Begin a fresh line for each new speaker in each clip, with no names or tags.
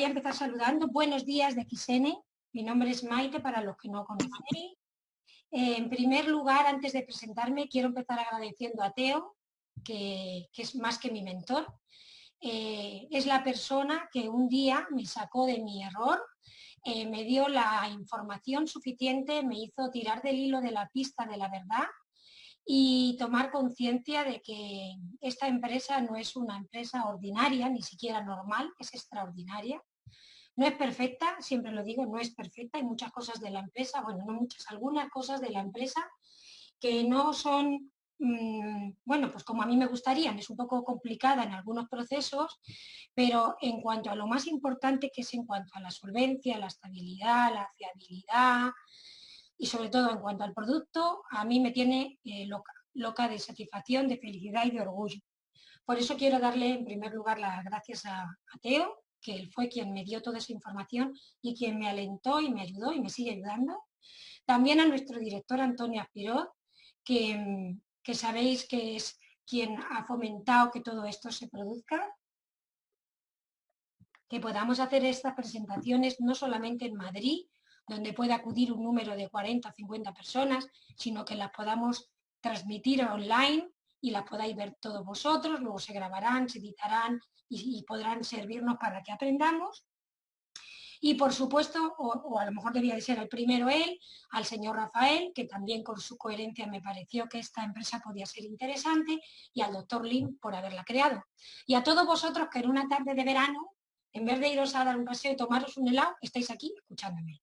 voy a empezar saludando. Buenos días de XN. Mi nombre es Maite, para los que no conocéis. Eh, en primer lugar, antes de presentarme, quiero empezar agradeciendo a Teo, que, es más que mi mentor. Eh, es la persona que un día me sacó de mi error, eh, me dio la información suficiente, me hizo tirar del hilo de la pista de la verdad y tomar conciencia de que esta empresa no es una empresa ordinaria, ni siquiera normal, es extraordinaria. No es perfecta, siempre lo digo, no es perfecta, hay muchas cosas de la empresa, bueno, no muchas, algunas cosas de la empresa que no son, mm, bueno, pues como a mí me gustarían, es un poco complicada en algunos procesos, pero en cuanto a lo más importante que es en cuanto a la solvencia, la estabilidad, la fiabilidad, y sobre todo en cuanto al producto, a mí me tiene eh, loca, loca de satisfacción, de felicidad y de orgullo. Por eso quiero darle en primer lugar las gracias a, Teo, que él fue quien me dio toda esa información y quien me alentó y me ayudó y me sigue ayudando. También a nuestro director Antonio Aspirot, que, que sabéis que es quien ha fomentado que todo esto se produzca, que podamos hacer estas presentaciones no solamente en Madrid, donde pueda acudir un número de 40 o 50 personas, sino que las podamos transmitir online y las podáis ver todos vosotros, luego se grabarán, se editarán y, podrán servirnos para que aprendamos. Y por supuesto, o, a lo mejor debía de ser el primero él, al señor Rafael, que también con su coherencia me pareció que esta empresa podía ser interesante, y al doctor Lin por haberla creado. Y a todos vosotros que en una tarde de verano, en vez de iros a dar un paseo y tomaros un helado, estáis aquí escuchándome.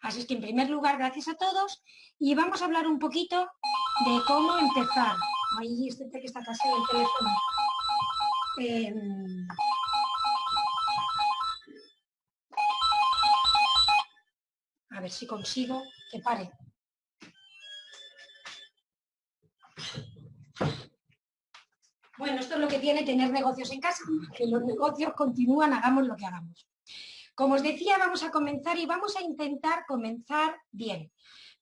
Así es que en primer lugar, gracias a todos y vamos a hablar un poquito de cómo empezar. Ahí este que está casi el teléfono. Em, a ver si consigo que pare. Bueno, esto es lo que tiene tener negocios en casa, que los negocios continúan, hagamos lo que hagamos. Como os decía, vamos a comenzar y vamos a intentar comenzar bien.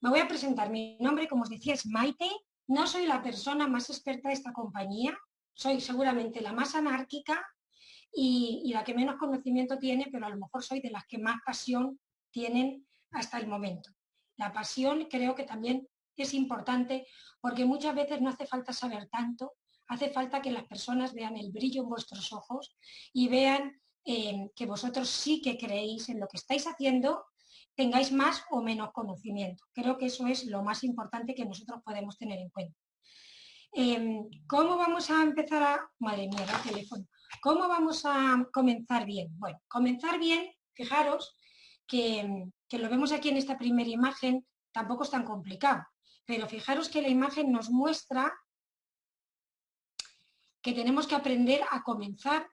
Me voy a presentar. Mi nombre, como os decía, es Maite. No soy la persona más experta de esta compañía. Soy seguramente la más anárquica y, la que menos conocimiento tiene, pero a lo mejor soy de las que más pasión tienen hasta el momento. La pasión creo que también es importante porque muchas veces no hace falta saber tanto, hace falta que las personas vean el brillo en vuestros ojos y vean que vosotros sí que creéis en lo que estáis haciendo, tengáis más o menos conocimiento. Creo que eso es lo más importante que nosotros podemos tener en cuenta. Em, ¿Cómo vamos a empezar a... Madre mía, el teléfono. ¿Cómo vamos a comenzar bien? Bueno, comenzar bien, fijaros que, que lo vemos aquí en esta primera imagen, tampoco es tan complicado, pero fijaros que la imagen nos muestra que tenemos que aprender a comenzar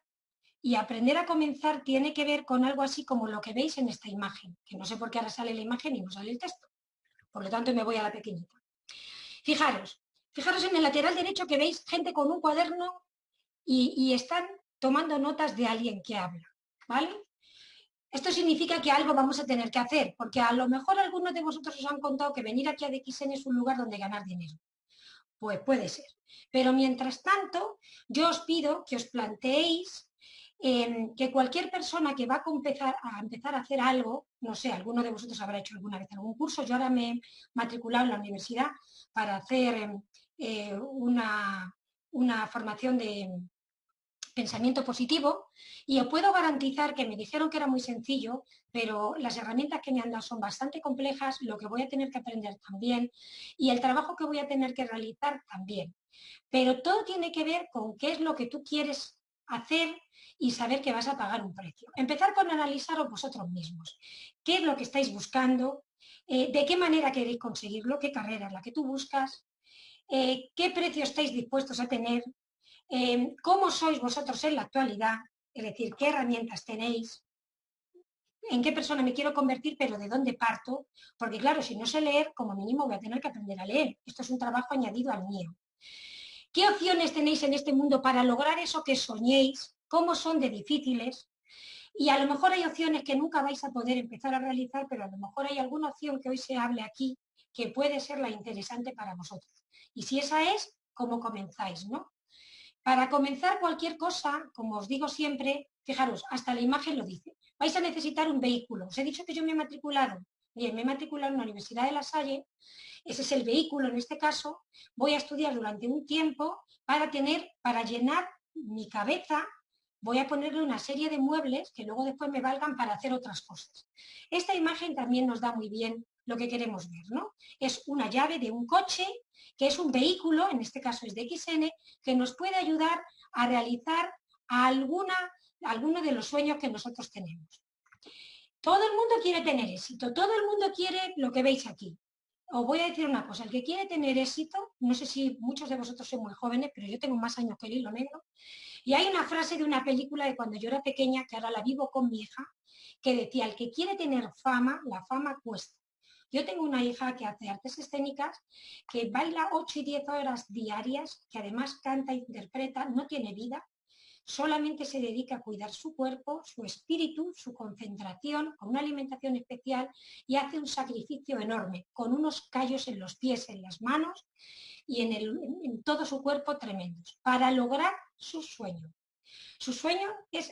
y aprender a comenzar tiene que ver con algo así como lo que veis en esta imagen, que no sé por qué ahora sale la imagen y no sale el texto. Por lo tanto, me voy a la pequeñita. Fijaros, fijaros en el lateral derecho que veis gente con un cuaderno y, están tomando notas de alguien que habla, ¿vale? Esto significa que algo vamos a tener que hacer, porque a lo mejor algunos de vosotros os han contado que venir aquí a DXN es un lugar donde ganar dinero. Pues puede ser. Pero mientras tanto, yo os pido que os planteéis que cualquier persona que va a empezar, a empezar a hacer algo, no sé, alguno de vosotros habrá hecho alguna vez algún curso, yo ahora me he matriculado en la universidad para hacer eh, una, una formación de pensamiento positivo y os puedo garantizar que me dijeron que era muy sencillo, pero las herramientas que me han dado son bastante complejas, lo que voy a tener que aprender también y el trabajo que voy a tener que realizar también. Pero todo tiene que ver con qué es lo que tú quieres hacer y saber que vas a pagar un precio. Empezar con analizaros vosotros mismos. ¿Qué es lo que estáis buscando? Eh, ¿De qué manera queréis conseguirlo? ¿Qué carrera es la que tú buscas? Eh, ¿Qué precio estáis dispuestos a tener? Eh, ¿Cómo sois vosotros en la actualidad? Es decir, ¿qué herramientas tenéis? ¿En qué persona me quiero convertir, pero de dónde parto? Porque claro, si no sé leer, como mínimo voy a tener que aprender a leer. Esto es un trabajo añadido al mío. ¿Qué opciones tenéis en este mundo para lograr eso que soñéis? ¿Cómo son de difíciles? Y a lo mejor hay opciones que nunca vais a poder empezar a realizar, pero a lo mejor hay alguna opción que hoy se hable aquí que puede ser la interesante para vosotros. Y si esa es, ¿cómo comenzáis? ¿no? Para comenzar cualquier cosa, como os digo siempre, fijaros, hasta la imagen lo dice, vais a necesitar un vehículo. Os he dicho que yo me he matriculado. Bien, me he matriculado en la Universidad de La Salle. Ese es el vehículo en este caso. Voy a estudiar durante un tiempo para tener, para llenar mi cabeza voy a ponerle una serie de muebles que luego después me valgan para hacer otras cosas. Esta imagen también nos da muy bien lo que queremos ver, ¿no? Es una llave de un coche, que es un vehículo, en este caso es de XN, que nos puede ayudar a realizar alguna, alguno de los sueños que nosotros tenemos. Todo el mundo quiere tener éxito, todo el mundo quiere lo que veis aquí. Os voy a decir una cosa, el que quiere tener éxito, no sé si muchos de vosotros son muy jóvenes, pero yo tengo más años que el hilo negro, y hay una frase de una película de cuando yo era pequeña, que ahora la vivo con mi hija, que decía, el que quiere tener fama, la fama cuesta. Yo tengo una hija que hace artes escénicas, que baila 8 y 10 horas diarias, que además canta e interpreta, no tiene vida, solamente se dedica a cuidar su cuerpo, su espíritu, su concentración, con una alimentación especial y hace un sacrificio enorme, con unos callos en los pies, en las manos y en, en todo su cuerpo tremendos, para lograr su sueño. Su sueño es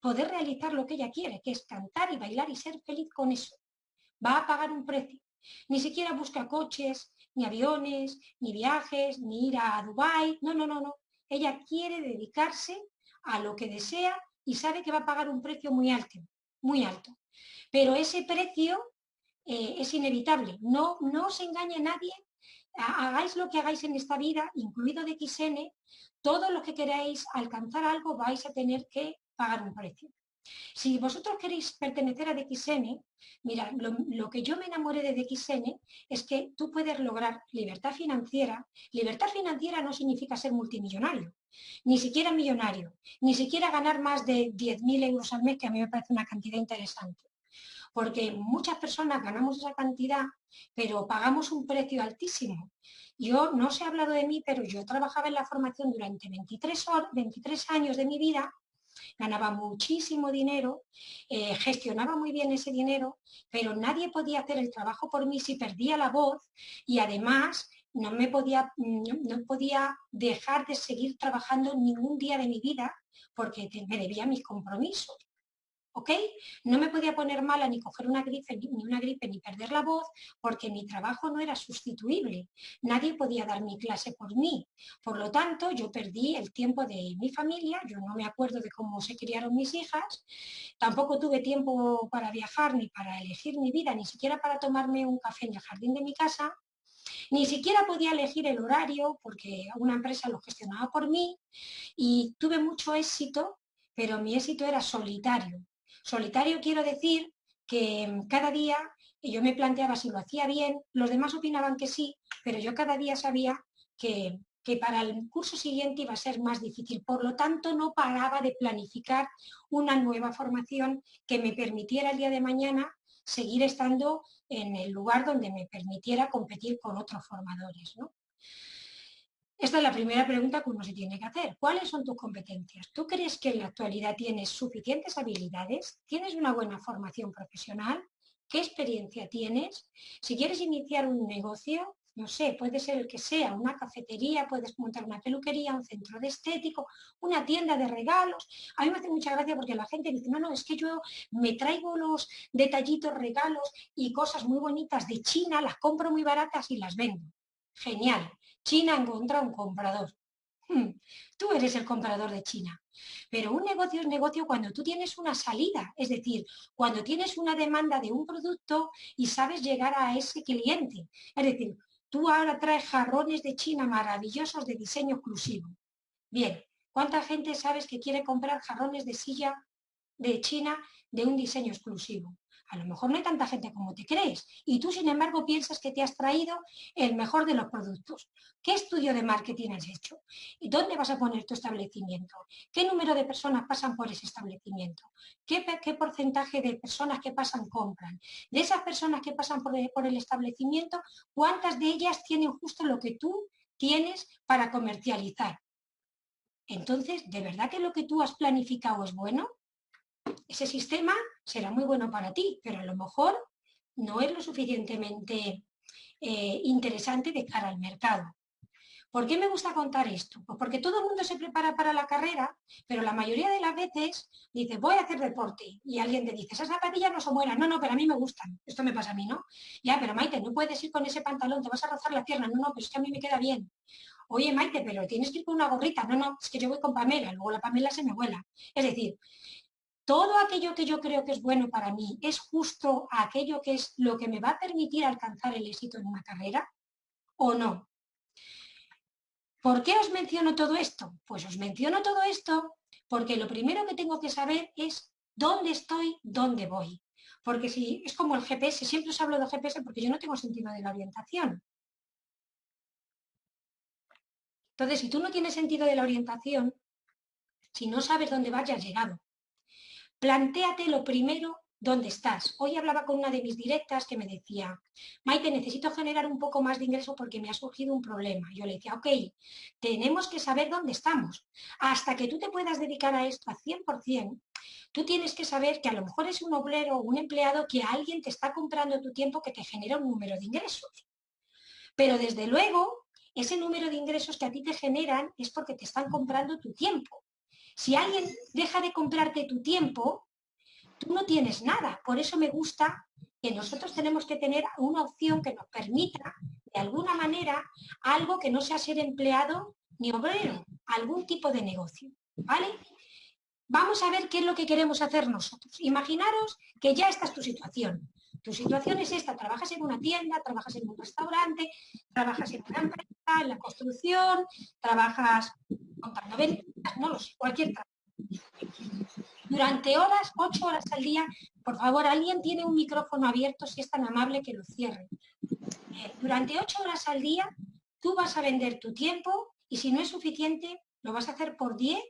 poder realizar lo que ella quiere, que es cantar y bailar y ser feliz con eso. Va a pagar un precio. Ni siquiera busca coches, ni aviones, ni viajes, ni ir a Dubái. No, no, no, no. Ella quiere dedicarse a lo que desea y sabe que va a pagar un precio muy alto, muy alto. Pero ese precio eh, es inevitable. No, no os engañe nadie. Hagáis lo que hagáis en esta vida, incluido de XN, todo lo que queráis alcanzar algo vais a tener que pagar un precio. Si vosotros queréis pertenecer a DXN, mira, lo, que yo me enamoré de DXN es que tú puedes lograr libertad financiera. Libertad financiera no significa ser multimillonario, ni siquiera millonario, ni siquiera ganar más de 10.000 euros al mes, que a mí me parece una cantidad interesante. Porque muchas personas ganamos esa cantidad, pero pagamos un precio altísimo. Yo, no se ha hablado de mí, pero yo trabajaba en la formación durante 23, 23 años de mi vida ganaba muchísimo dinero, eh, gestionaba muy bien ese dinero, pero nadie podía hacer el trabajo por mí si perdía la voz y además no me podía, no podía dejar de seguir trabajando ningún día de mi vida porque me debía mis compromisos. ¿Ok? No me podía poner mala ni coger una gripe, ni una gripe ni perder la voz porque mi trabajo no era sustituible. Nadie podía dar mi clase por mí. Por lo tanto, yo perdí el tiempo de mi familia, yo no me acuerdo de cómo se criaron mis hijas, tampoco tuve tiempo para viajar ni para elegir mi vida, ni siquiera para tomarme un café en el jardín de mi casa, ni siquiera podía elegir el horario porque una empresa lo gestionaba por mí y tuve mucho éxito, pero mi éxito era solitario. Solitario quiero decir que mm, cada día yo me planteaba si lo hacía bien, los demás opinaban que sí, pero yo cada día sabía que, que para el curso siguiente iba a ser más difícil. Por lo tanto, no paraba de planificar una nueva formación que me permitiera el día de mañana seguir estando en el lugar donde me permitiera competir con otros formadores. ¿no? Esta es la primera pregunta que uno se tiene que hacer. ¿Cuáles son tus competencias? ¿Tú crees que en la actualidad tienes suficientes habilidades? ¿Tienes una buena formación profesional? ¿Qué experiencia tienes? Si quieres iniciar un negocio, no sé, puede ser el que sea, una cafetería, puedes montar una peluquería, un centro de estético, una tienda de regalos. A mí me hace mucha gracia porque la gente dice, no, no, es que yo me traigo los detallitos, regalos y cosas muy bonitas de China, las compro muy baratas y las vendo. Genial. China encuentra un comprador. Hmm, tú eres el comprador de China. Pero un negocio es negocio cuando tú tienes una salida, es decir, cuando tienes una demanda de un producto y sabes llegar a ese cliente. Es decir, tú ahora traes jarrones de China maravillosos de diseño exclusivo. Bien, ¿cuánta gente sabes que quiere comprar jarrones de silla de China de un diseño exclusivo? A lo mejor no hay tanta gente como te crees y tú, sin embargo, piensas que te has traído el mejor de los productos. ¿Qué estudio de marketing has hecho? ¿Y dónde vas a poner tu establecimiento? ¿Qué número de personas pasan por ese establecimiento? ¿Qué, porcentaje de personas que pasan compran? De esas personas que pasan por por el establecimiento, ¿cuántas de ellas tienen justo lo que tú tienes para comercializar? Entonces, ¿de verdad que lo que tú has planificado es bueno? Ese sistema será muy bueno para ti, pero a lo mejor no es lo suficientemente eh, interesante de cara al mercado. ¿Por qué me gusta contar esto? Pues porque todo el mundo se prepara para la carrera, pero la mayoría de las veces dice, voy a hacer deporte, y alguien te dice, esas zapatillas no son buenas, no, no, pero a mí me gustan, esto me pasa a mí, ¿no? Ya, pero Maite, no puedes ir con ese pantalón, te vas a rozar la pierna, no, no, pero es que a mí me queda bien. Oye, Maite, pero tienes que ir con una gorrita, no, no, es que yo voy con Pamela, luego la Pamela se me vuela. Es decir, todo aquello que yo creo que es bueno para mí es justo aquello que es lo que me va a permitir alcanzar el éxito en una carrera o no. ¿Por qué os menciono todo esto? Pues os menciono todo esto porque lo primero que tengo que saber es dónde estoy, dónde voy. Porque si es como el GPS, siempre os hablo de GPS porque yo no tengo sentido de la orientación. Entonces, si tú no tienes sentido de la orientación, si no sabes dónde vayas llegado, plantéate lo primero ¿dónde estás? Hoy hablaba con una de mis directas que me decía, Maite, necesito generar un poco más de ingreso porque me ha surgido un problema. Yo le decía, ok, tenemos que saber dónde estamos. Hasta que tú te puedas dedicar a esto a 100%, tú tienes que saber que a lo mejor es un obrero o un empleado que alguien te está comprando tu tiempo que te genera un número de ingresos. Pero desde luego, ese número de ingresos que a ti te generan es porque te están comprando tu tiempo. Si alguien deja de comprarte tu tiempo, tú no tienes nada. Por eso me gusta que nosotros tenemos que tener una opción que nos permita, de alguna manera, algo que no sea ser empleado ni obrero, algún tipo de negocio. ¿Vale? Vamos a ver qué es lo que queremos hacer nosotros. Imaginaros que ya esta es tu situación. Tu situación es esta, trabajas en una tienda, trabajas en un restaurante, trabajas en una empresa, en la construcción, trabajas contando ventas, no lo sé, cualquier trabajo durante horas, ocho horas al día. Por favor, alguien tiene un micrófono abierto, si es tan amable que lo cierre. Eh, durante ocho horas al día, tú vas a vender tu tiempo y si no es suficiente, lo vas a hacer por 10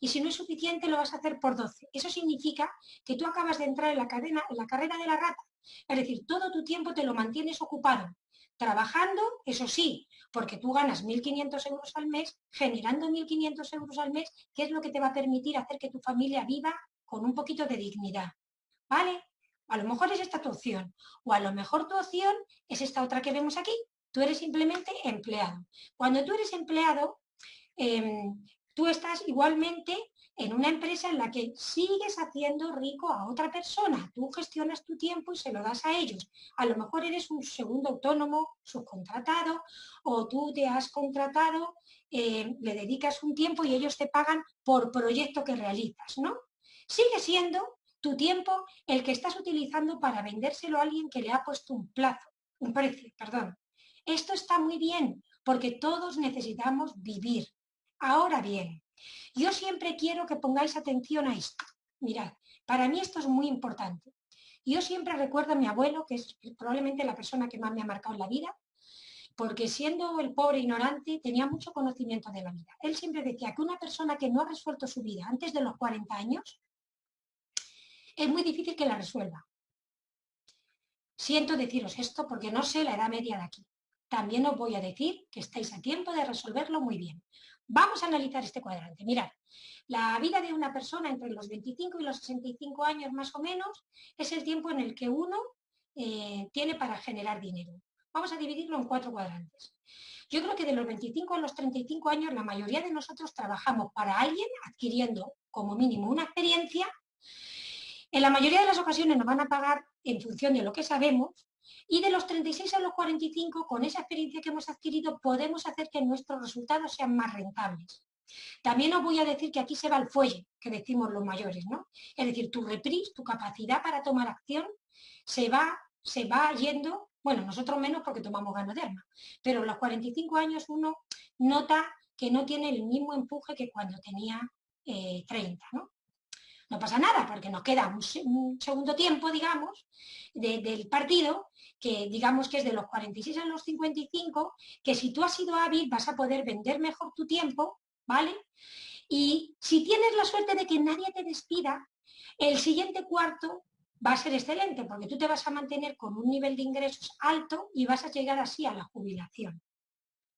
y si no es suficiente, lo vas a hacer por 12. Eso significa que tú acabas de entrar en la, cadena, en la carrera de la rata. Es decir, todo tu tiempo te lo mantienes ocupado. Trabajando, eso sí, porque tú ganas 1.500 euros al mes, generando 1.500 euros al mes, ¿qué es lo que te va a permitir hacer que tu familia viva con un poquito de dignidad, ¿vale? A lo mejor es esta tu opción, o a lo mejor tu opción es esta otra que vemos aquí. Tú eres simplemente empleado. Cuando tú eres empleado, em, tú estás igualmente en una empresa en la que sigues haciendo rico a otra persona. Tú gestionas tu tiempo y se lo das a ellos. A lo mejor eres un segundo autónomo, subcontratado, o tú te has contratado, em, le dedicas un tiempo y ellos te pagan por proyecto que realizas, ¿no? sigue siendo tu tiempo el que estás utilizando para vendérselo a alguien que le ha puesto un plazo, un precio, perdón. Esto está muy bien, porque todos necesitamos vivir. Ahora bien, yo siempre quiero que pongáis atención a esto. Mirad, para mí esto es muy importante. Yo siempre recuerdo a mi abuelo, que es probablemente la persona que más me ha marcado en la vida, porque siendo el pobre ignorante tenía mucho conocimiento de la vida. Él siempre decía que una persona que no ha resuelto su vida antes de los 40 años es muy difícil que la resuelva. Siento deciros esto porque no sé la edad media de aquí. También os voy a decir que estáis a tiempo de resolverlo muy bien. Vamos a analizar este cuadrante. Mirad, la vida de una persona entre los 25 y los 65 años más o menos es el tiempo en el que uno eh, tiene para generar dinero. Vamos a dividirlo en cuatro cuadrantes. Yo creo que de los 25 a los 35 años la mayoría de nosotros trabajamos para alguien adquiriendo como mínimo una experiencia en la mayoría de las ocasiones nos van a pagar en función de lo que sabemos y de los 36 a los 45, con esa experiencia que hemos adquirido, podemos hacer que nuestros resultados sean más rentables. También os voy a decir que aquí se va el fuelle, que decimos los mayores, ¿no? Es decir, tu reprise, tu capacidad para tomar acción, se va, se va yendo, bueno, nosotros menos porque tomamos ganoderma, pero a los 45 años uno nota que no tiene el mismo empuje que cuando tenía 30, eh. No pasa nada, porque nos queda un, segundo tiempo, digamos, del partido, que digamos que es de los 46 a los 55, que si tú has sido hábil vas a poder vender mejor tu tiempo, ¿vale? Y si tienes la suerte de que nadie te despida, el siguiente cuarto va a ser excelente, porque tú te vas a mantener con un nivel de ingresos alto y vas a llegar así a la jubilación.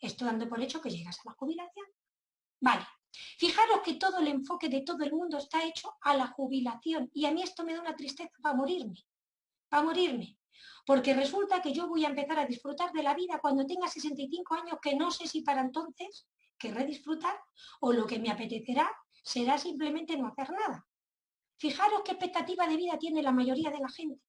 Esto dando por hecho que llegas a la jubilación. Vale, Fijaros que todo el enfoque de todo el mundo está hecho a la jubilación y a mí esto me da una tristeza para morirme, para morirme. Porque resulta que yo voy a empezar a disfrutar de la vida cuando tenga 65 años, que no sé si para entonces querré disfrutar o lo que me apetecerá será simplemente no hacer nada. Fijaros qué expectativa de vida tiene la mayoría de la gente.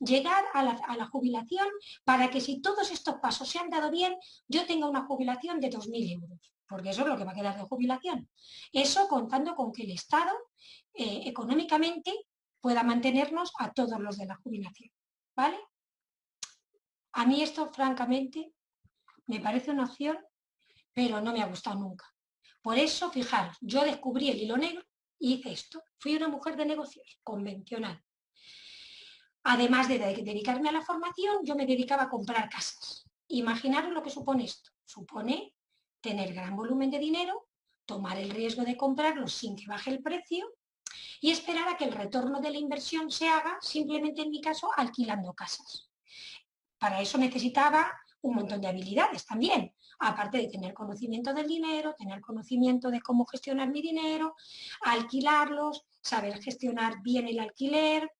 Llegar a la, jubilación para que si todos estos pasos se han dado bien, yo tenga una jubilación de 2.000 euros, porque eso es lo que va a quedar de jubilación. Eso contando con que el Estado eh, económicamente pueda mantenernos a todos los de la jubilación. ¿Vale? A mí esto, francamente, me parece una opción, pero no me ha gustado nunca. Por eso, fijaros, yo descubrí el hilo negro y hice esto. Fui una mujer de negocios, convencional. Además de dedicarme a la formación, yo me dedicaba a comprar casas. Imaginaros lo que supone esto. Supone tener gran volumen de dinero, tomar el riesgo de comprarlo sin que baje el precio y esperar a que el retorno de la inversión se haga, simplemente en mi caso, alquilando casas. Para eso necesitaba un montón de habilidades también, aparte de tener conocimiento del dinero, tener conocimiento de cómo gestionar mi dinero, alquilarlos, saber gestionar bien el alquiler.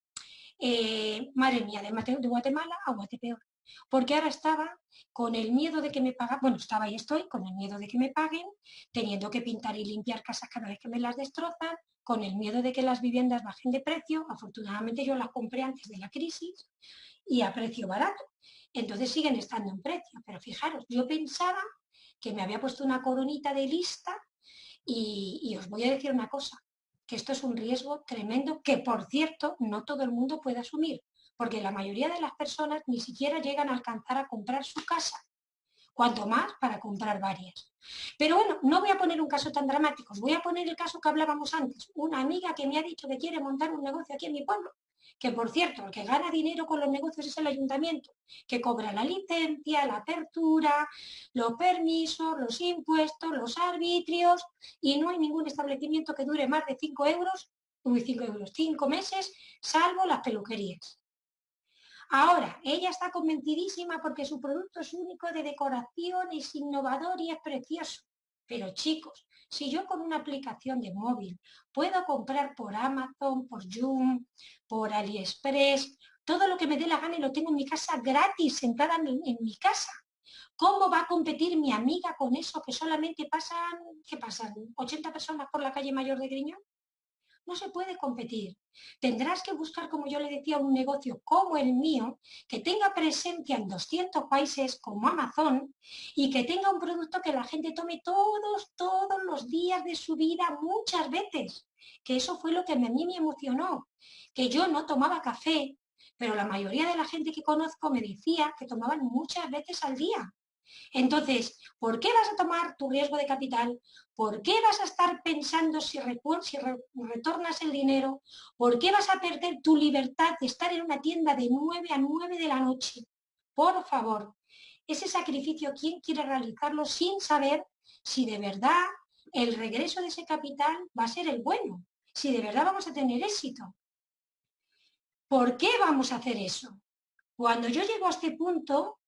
Eh, madre mía, de Guatemala a Guatepeor. Porque ahora estaba con el miedo de que me paguen, bueno, estaba y estoy con el miedo de que me paguen, teniendo que pintar y limpiar casas cada vez que me las destrozan, con el miedo de que las viviendas bajen de precio. Afortunadamente yo las compré antes de la crisis y a precio barato. Entonces siguen estando en precio. Pero fijaros, yo pensaba que me había puesto una coronita de lista y, y os voy a decir una cosa, que esto es un riesgo tremendo que, por cierto, no todo el mundo puede asumir, porque la mayoría de las personas ni siquiera llegan a alcanzar a comprar su casa cuanto más para comprar varias. Pero bueno, no voy a poner un caso tan dramático, voy a poner el caso que hablábamos antes. Una amiga que me ha dicho que quiere montar un negocio aquí en mi pueblo, que por cierto, el que gana dinero con los negocios es el ayuntamiento, que cobra la licencia, la apertura, los permisos, los impuestos, los arbitrios, y no hay ningún establecimiento que dure más de 5 euros, uy, 5 euros, 5 meses, salvo las peluquerías. Ahora, ella está convencidísima porque su producto es único de decoración, es innovador y es precioso. Pero chicos, si yo con una aplicación de móvil puedo comprar por Amazon, por Zoom, por AliExpress, todo lo que me dé la gana y lo tengo en mi casa gratis, sentada en, en mi casa. ¿Cómo va a competir mi amiga con eso que solamente pasan, ¿qué pasan? ¿80 personas por la calle Mayor de Griñón? No se puede competir. Tendrás que buscar, como yo le decía, un negocio como el mío, que tenga presencia en 200 países como Amazon y que tenga un producto que la gente tome todos, todos los días de su vida, muchas veces. Que eso fue lo que a mí me emocionó, que yo no tomaba café, pero la mayoría de la gente que conozco me decía que tomaban muchas veces al día. Entonces, ¿por qué vas a tomar tu riesgo de capital? ¿Por qué vas a estar pensando si, retornas el dinero? ¿Por qué vas a perder tu libertad de estar en una tienda de 9 a 9 de la noche? Por favor, ese sacrificio, ¿quién quiere realizarlo sin saber si de verdad el regreso de ese capital va a ser el bueno? Si de verdad vamos a tener éxito. ¿Por qué vamos a hacer eso? Cuando yo llego a este punto,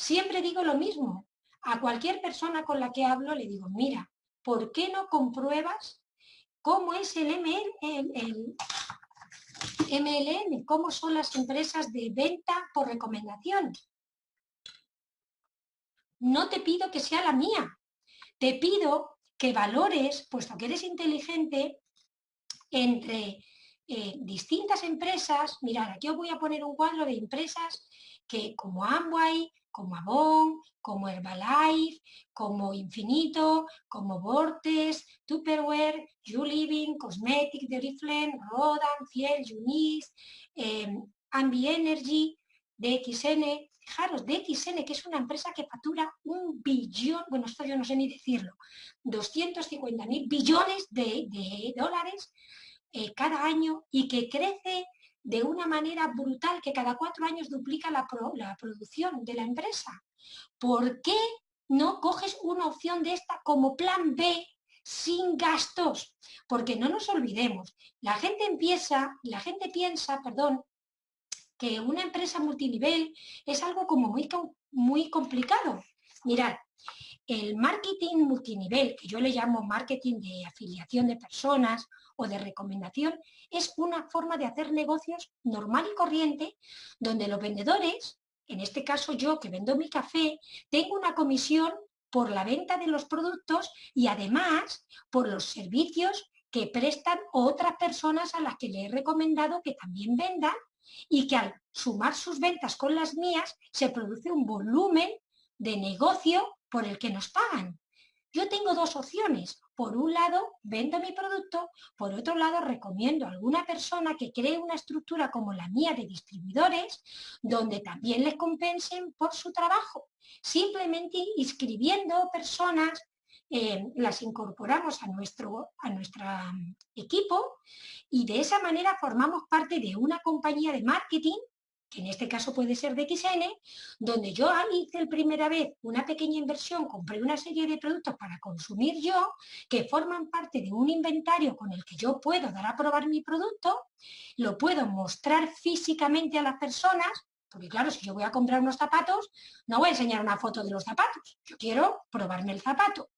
Siempre digo lo mismo. A cualquier persona con la que hablo le digo, mira, ¿por qué no compruebas cómo es el, MLM, cómo son las empresas de venta por recomendación? No te pido que sea la mía, te pido que valores, puesto que eres inteligente, entre eh, distintas empresas, mirad, aquí os voy a poner un cuadro de empresas que como Amway, como Avon, como Herbalife, como Infinito, como Vortex, Tupperware, You Living, Cosmetic, Deriflame, Rodan, Fiel, Unis, eh, Ambi Energy, DXN, fijaros, DXN, que es una empresa que factura un billón, bueno, esto yo no sé ni decirlo, 250 mil billones de, dólares eh, cada año y que crece de una manera brutal que cada cuatro años duplica la, la producción de la empresa. ¿Por qué no coges una opción de esta como plan B sin gastos? Porque no nos olvidemos, la gente empieza, la gente piensa, perdón, que una empresa multinivel es algo como muy, muy complicado. Mirad, el marketing multinivel, que yo le llamo marketing de afiliación de personas o de recomendación, es una forma de hacer negocios normal y corriente, donde los vendedores, en este caso yo que vendo mi café, tengo una comisión por la venta de los productos y además por los servicios que prestan otras personas a las que le he recomendado que también vendan y que al sumar sus ventas con las mías se produce un volumen de negocio por el que nos pagan. Yo tengo dos opciones. Por un lado, vendo mi producto, por otro lado, recomiendo a alguna persona que cree una estructura como la mía de distribuidores, donde también les compensen por su trabajo. Simplemente inscribiendo personas, eh, las incorporamos a nuestro a nuestra equipo y de esa manera formamos parte de una compañía de marketing que en este caso puede ser de XN, donde yo hice el primera vez una pequeña inversión, compré una serie de productos para consumir yo, que forman parte de un inventario con el que yo puedo dar a probar mi producto, lo puedo mostrar físicamente a las personas, porque claro, si yo voy a comprar unos zapatos, no voy a enseñar una foto de los zapatos, yo quiero probarme el zapato.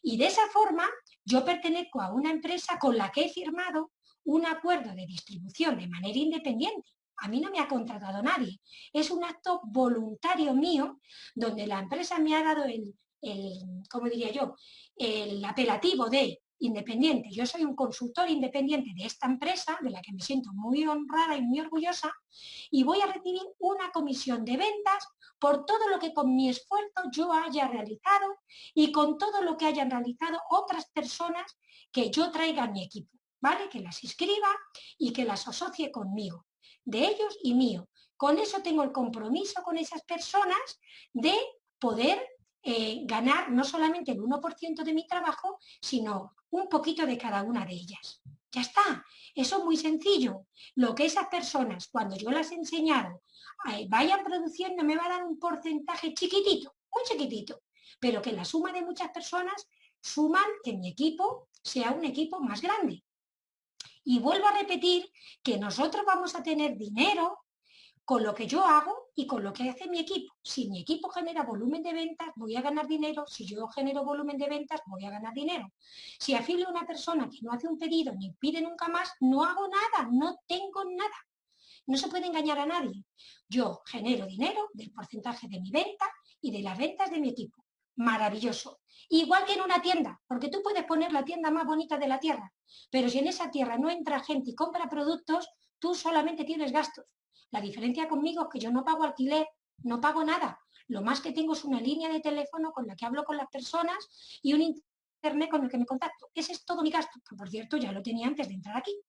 Y de esa forma yo pertenezco a una empresa con la que he firmado un acuerdo de distribución de manera independiente a mí no me ha contratado nadie. Es un acto voluntario mío donde la empresa me ha dado el, el ¿cómo diría yo? El apelativo de independiente. Yo soy un consultor independiente de esta empresa, de la que me siento muy honrada y muy orgullosa, y voy a recibir una comisión de ventas por todo lo que con mi esfuerzo yo haya realizado y con todo lo que hayan realizado otras personas que yo traiga a mi equipo, ¿vale? Que las inscriba y que las asocie conmigo de ellos y mío. Con eso tengo el compromiso con esas personas de poder eh, ganar no solamente el 1% de mi trabajo, sino un poquito de cada una de ellas. Ya está, eso es muy sencillo. Lo que esas personas, cuando yo las he enseñado, eh, vayan produciendo, me va a dar un porcentaje chiquitito, muy chiquitito, pero que la suma de muchas personas suman que mi equipo sea un equipo más grande. Y vuelvo a repetir que nosotros vamos a tener dinero con lo que yo hago y con lo que hace mi equipo. Si mi equipo genera volumen de ventas, voy a ganar dinero. Si yo genero volumen de ventas, voy a ganar dinero. Si afilio a una persona que no hace un pedido ni pide nunca más, no hago nada, no tengo nada. No se puede engañar a nadie. Yo genero dinero del porcentaje de mi venta y de las ventas de mi equipo. Maravilloso. Igual que en una tienda, porque tú puedes poner la tienda más bonita de la tierra, pero si en esa tierra no entra gente y compra productos, tú solamente tienes gastos. La diferencia conmigo es que yo no pago alquiler, no pago nada. Lo más que tengo es una línea de teléfono con la que hablo con las personas y un internet con el que me contacto. Ese es todo mi gasto, que por cierto ya lo tenía antes de entrar aquí.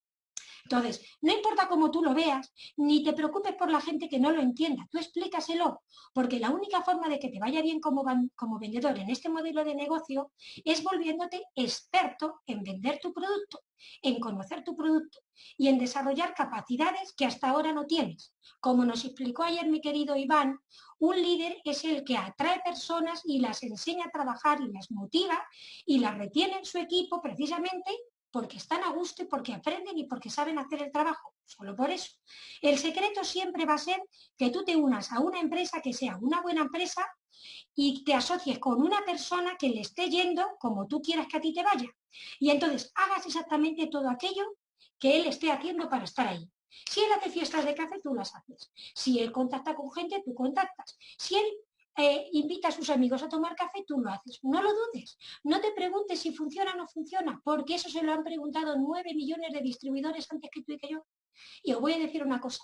Entonces, no importa cómo tú lo veas, ni te preocupes por la gente que no lo entienda, tú explícaselo, porque la única forma de que te vaya bien como, como vendedor en este modelo de negocio es volviéndote experto en vender tu producto, en conocer tu producto y en desarrollar capacidades que hasta ahora no tienes. Como nos explicó ayer mi querido Iván, un líder es el que atrae personas y las enseña a trabajar y las motiva y las retiene en su equipo precisamente porque están a gusto y porque aprenden y porque saben hacer el trabajo, solo por eso. El secreto siempre va a ser que tú te unas a una empresa que sea una buena empresa y te asocies con una persona que le esté yendo como tú quieras que a ti te vaya. Y entonces hagas exactamente todo aquello que él esté haciendo para estar ahí. Si él hace fiestas de café, tú las haces. Si él contacta con gente, tú contactas. Si él eh, invita a sus amigos a tomar café, tú lo haces. No lo dudes. No te preguntes si funciona o no funciona, porque eso se lo han preguntado nueve millones de distribuidores antes que tú y que yo. Y os voy a decir una cosa.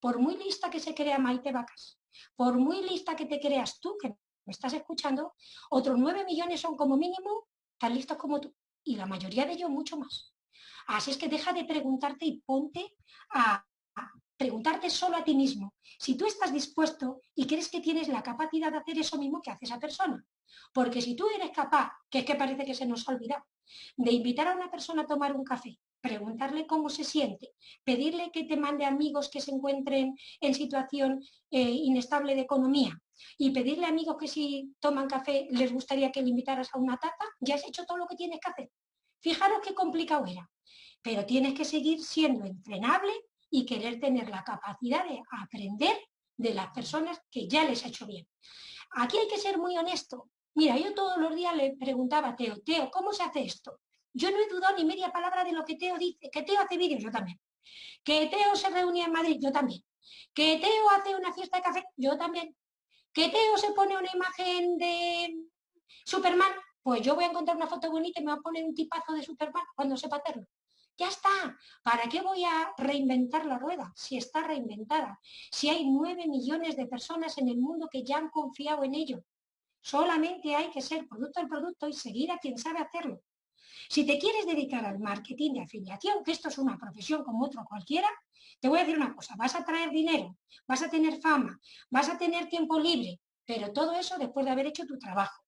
Por muy lista que se crea Maite Vacas, por muy lista que te creas tú, que me estás escuchando, otros nueve millones son como mínimo tan listos como tú. Y la mayoría de ellos mucho más. Así es que deja de preguntarte y ponte a, preguntarte solo a ti mismo si tú estás dispuesto y crees que tienes la capacidad de hacer eso mismo que hace esa persona. Porque si tú eres capaz, que es que parece que se nos ha olvidado, de invitar a una persona a tomar un café, preguntarle cómo se siente, pedirle que te mande amigos que se encuentren en situación eh, inestable de economía y pedirle a amigos que si toman café les gustaría que le invitaras a una taza, ya has hecho todo lo que tienes que hacer. Fijaros qué complicado era. Pero tienes que seguir siendo entrenable y querer tener la capacidad de aprender de las personas que ya les ha hecho bien. Aquí hay que ser muy honesto. Mira, yo todos los días le preguntaba a Teo, Teo, ¿cómo se hace esto? Yo no he dudado ni media palabra de lo que Teo dice. Que Teo hace vídeos, yo también. Que Teo se reunía en Madrid, yo también. Que Teo hace una fiesta de café, yo también. Que Teo se pone una imagen de Superman, pues yo voy a encontrar una foto bonita y me va a poner un tipazo de Superman cuando sepa hacerlo. Ya está. ¿Para qué voy a reinventar la rueda si está reinventada? Si hay nueve millones de personas en el mundo que ya han confiado en ello. Solamente hay que ser producto del producto y seguir a quien sabe hacerlo. Si te quieres dedicar al marketing de afiliación, que esto es una profesión como otro cualquiera, te voy a decir una cosa, vas a traer dinero, vas a tener fama, vas a tener tiempo libre, pero todo eso después de haber hecho tu trabajo.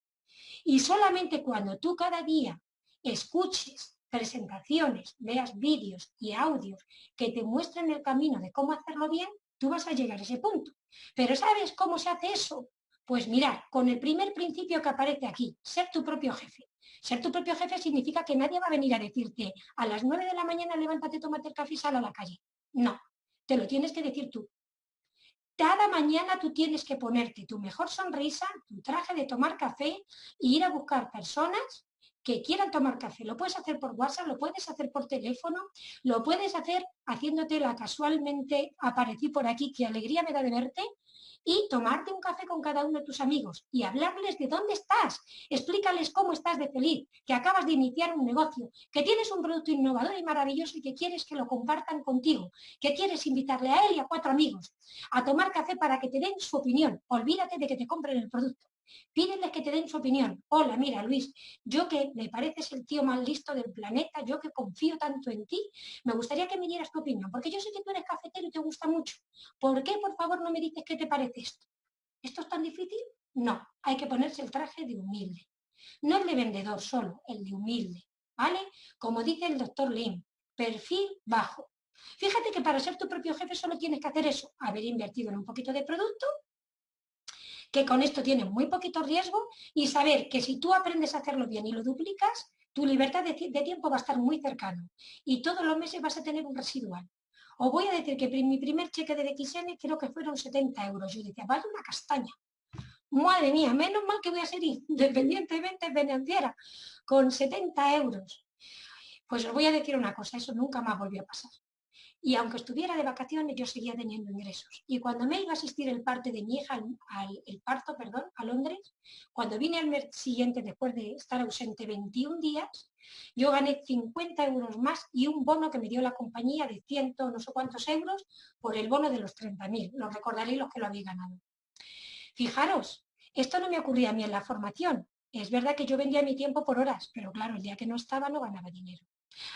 Y solamente cuando tú cada día escuches presentaciones, veas vídeos y audios que te muestren el camino de cómo hacerlo bien, tú vas a llegar a ese punto. Pero ¿sabes cómo se hace eso? Pues mirar, con el primer principio que aparece aquí, ser tu propio jefe. Ser tu propio jefe significa que nadie va a venir a decirte a las 9 de la mañana levántate, tómate el café y sal a la calle. No, te lo tienes que decir tú. Cada mañana tú tienes que ponerte tu mejor sonrisa, tu traje de tomar café e ir a buscar personas que quieran tomar café. Lo puedes hacer por WhatsApp, lo puedes hacer por teléfono, lo puedes hacer haciéndote la casualmente aparecí por aquí, qué alegría me da de verte, y tomarte un café con cada uno de tus amigos y hablarles de dónde estás, explícales cómo estás de feliz, que acabas de iniciar un negocio, que tienes un producto innovador y maravilloso y que quieres que lo compartan contigo, que quieres invitarle a él y a cuatro amigos a tomar café para que te den su opinión. Olvídate de que te compren el producto. Pídeles que te den su opinión. Hola, mira, Luis, yo que me pareces el tío más listo del planeta, yo que confío tanto en ti, me gustaría que me dieras tu opinión, porque yo sé que tú eres cafetero y te gusta mucho. ¿Por qué, por favor, no me dices qué te parece esto? ¿Esto es tan difícil? No, hay que ponerse el traje de humilde. No el de vendedor solo, el de humilde, ¿vale? Como dice el doctor Lim, perfil bajo. Fíjate que para ser tu propio jefe solo tienes que hacer eso, haber invertido en un poquito de producto que con esto tiene muy poquito riesgo y saber que si tú aprendes a hacerlo bien y lo duplicas, tu libertad de, tiempo va a estar muy cercano y todos los meses vas a tener un residual. Os voy a decir que mi primer cheque de XN creo que fueron 70 euros. Yo decía, vale una castaña. Madre mía, menos mal que voy a ser independientemente financiera, con 70 euros. Pues os voy a decir una cosa, eso nunca más volvió a pasar y aunque estuviera de vacaciones yo seguía teniendo ingresos. Y cuando me iba a asistir el parte de mi hija, al, parto, perdón, a Londres, cuando vine al mes siguiente después de estar ausente 21 días, yo gané 50 euros más y un bono que me dio la compañía de 100 no sé cuántos euros por el bono de los 30.000. Lo recordaréis los que lo habéis ganado. Fijaros, esto no me ocurría a mí en la formación. Es verdad que yo vendía mi tiempo por horas, pero claro, el día que no estaba no ganaba dinero.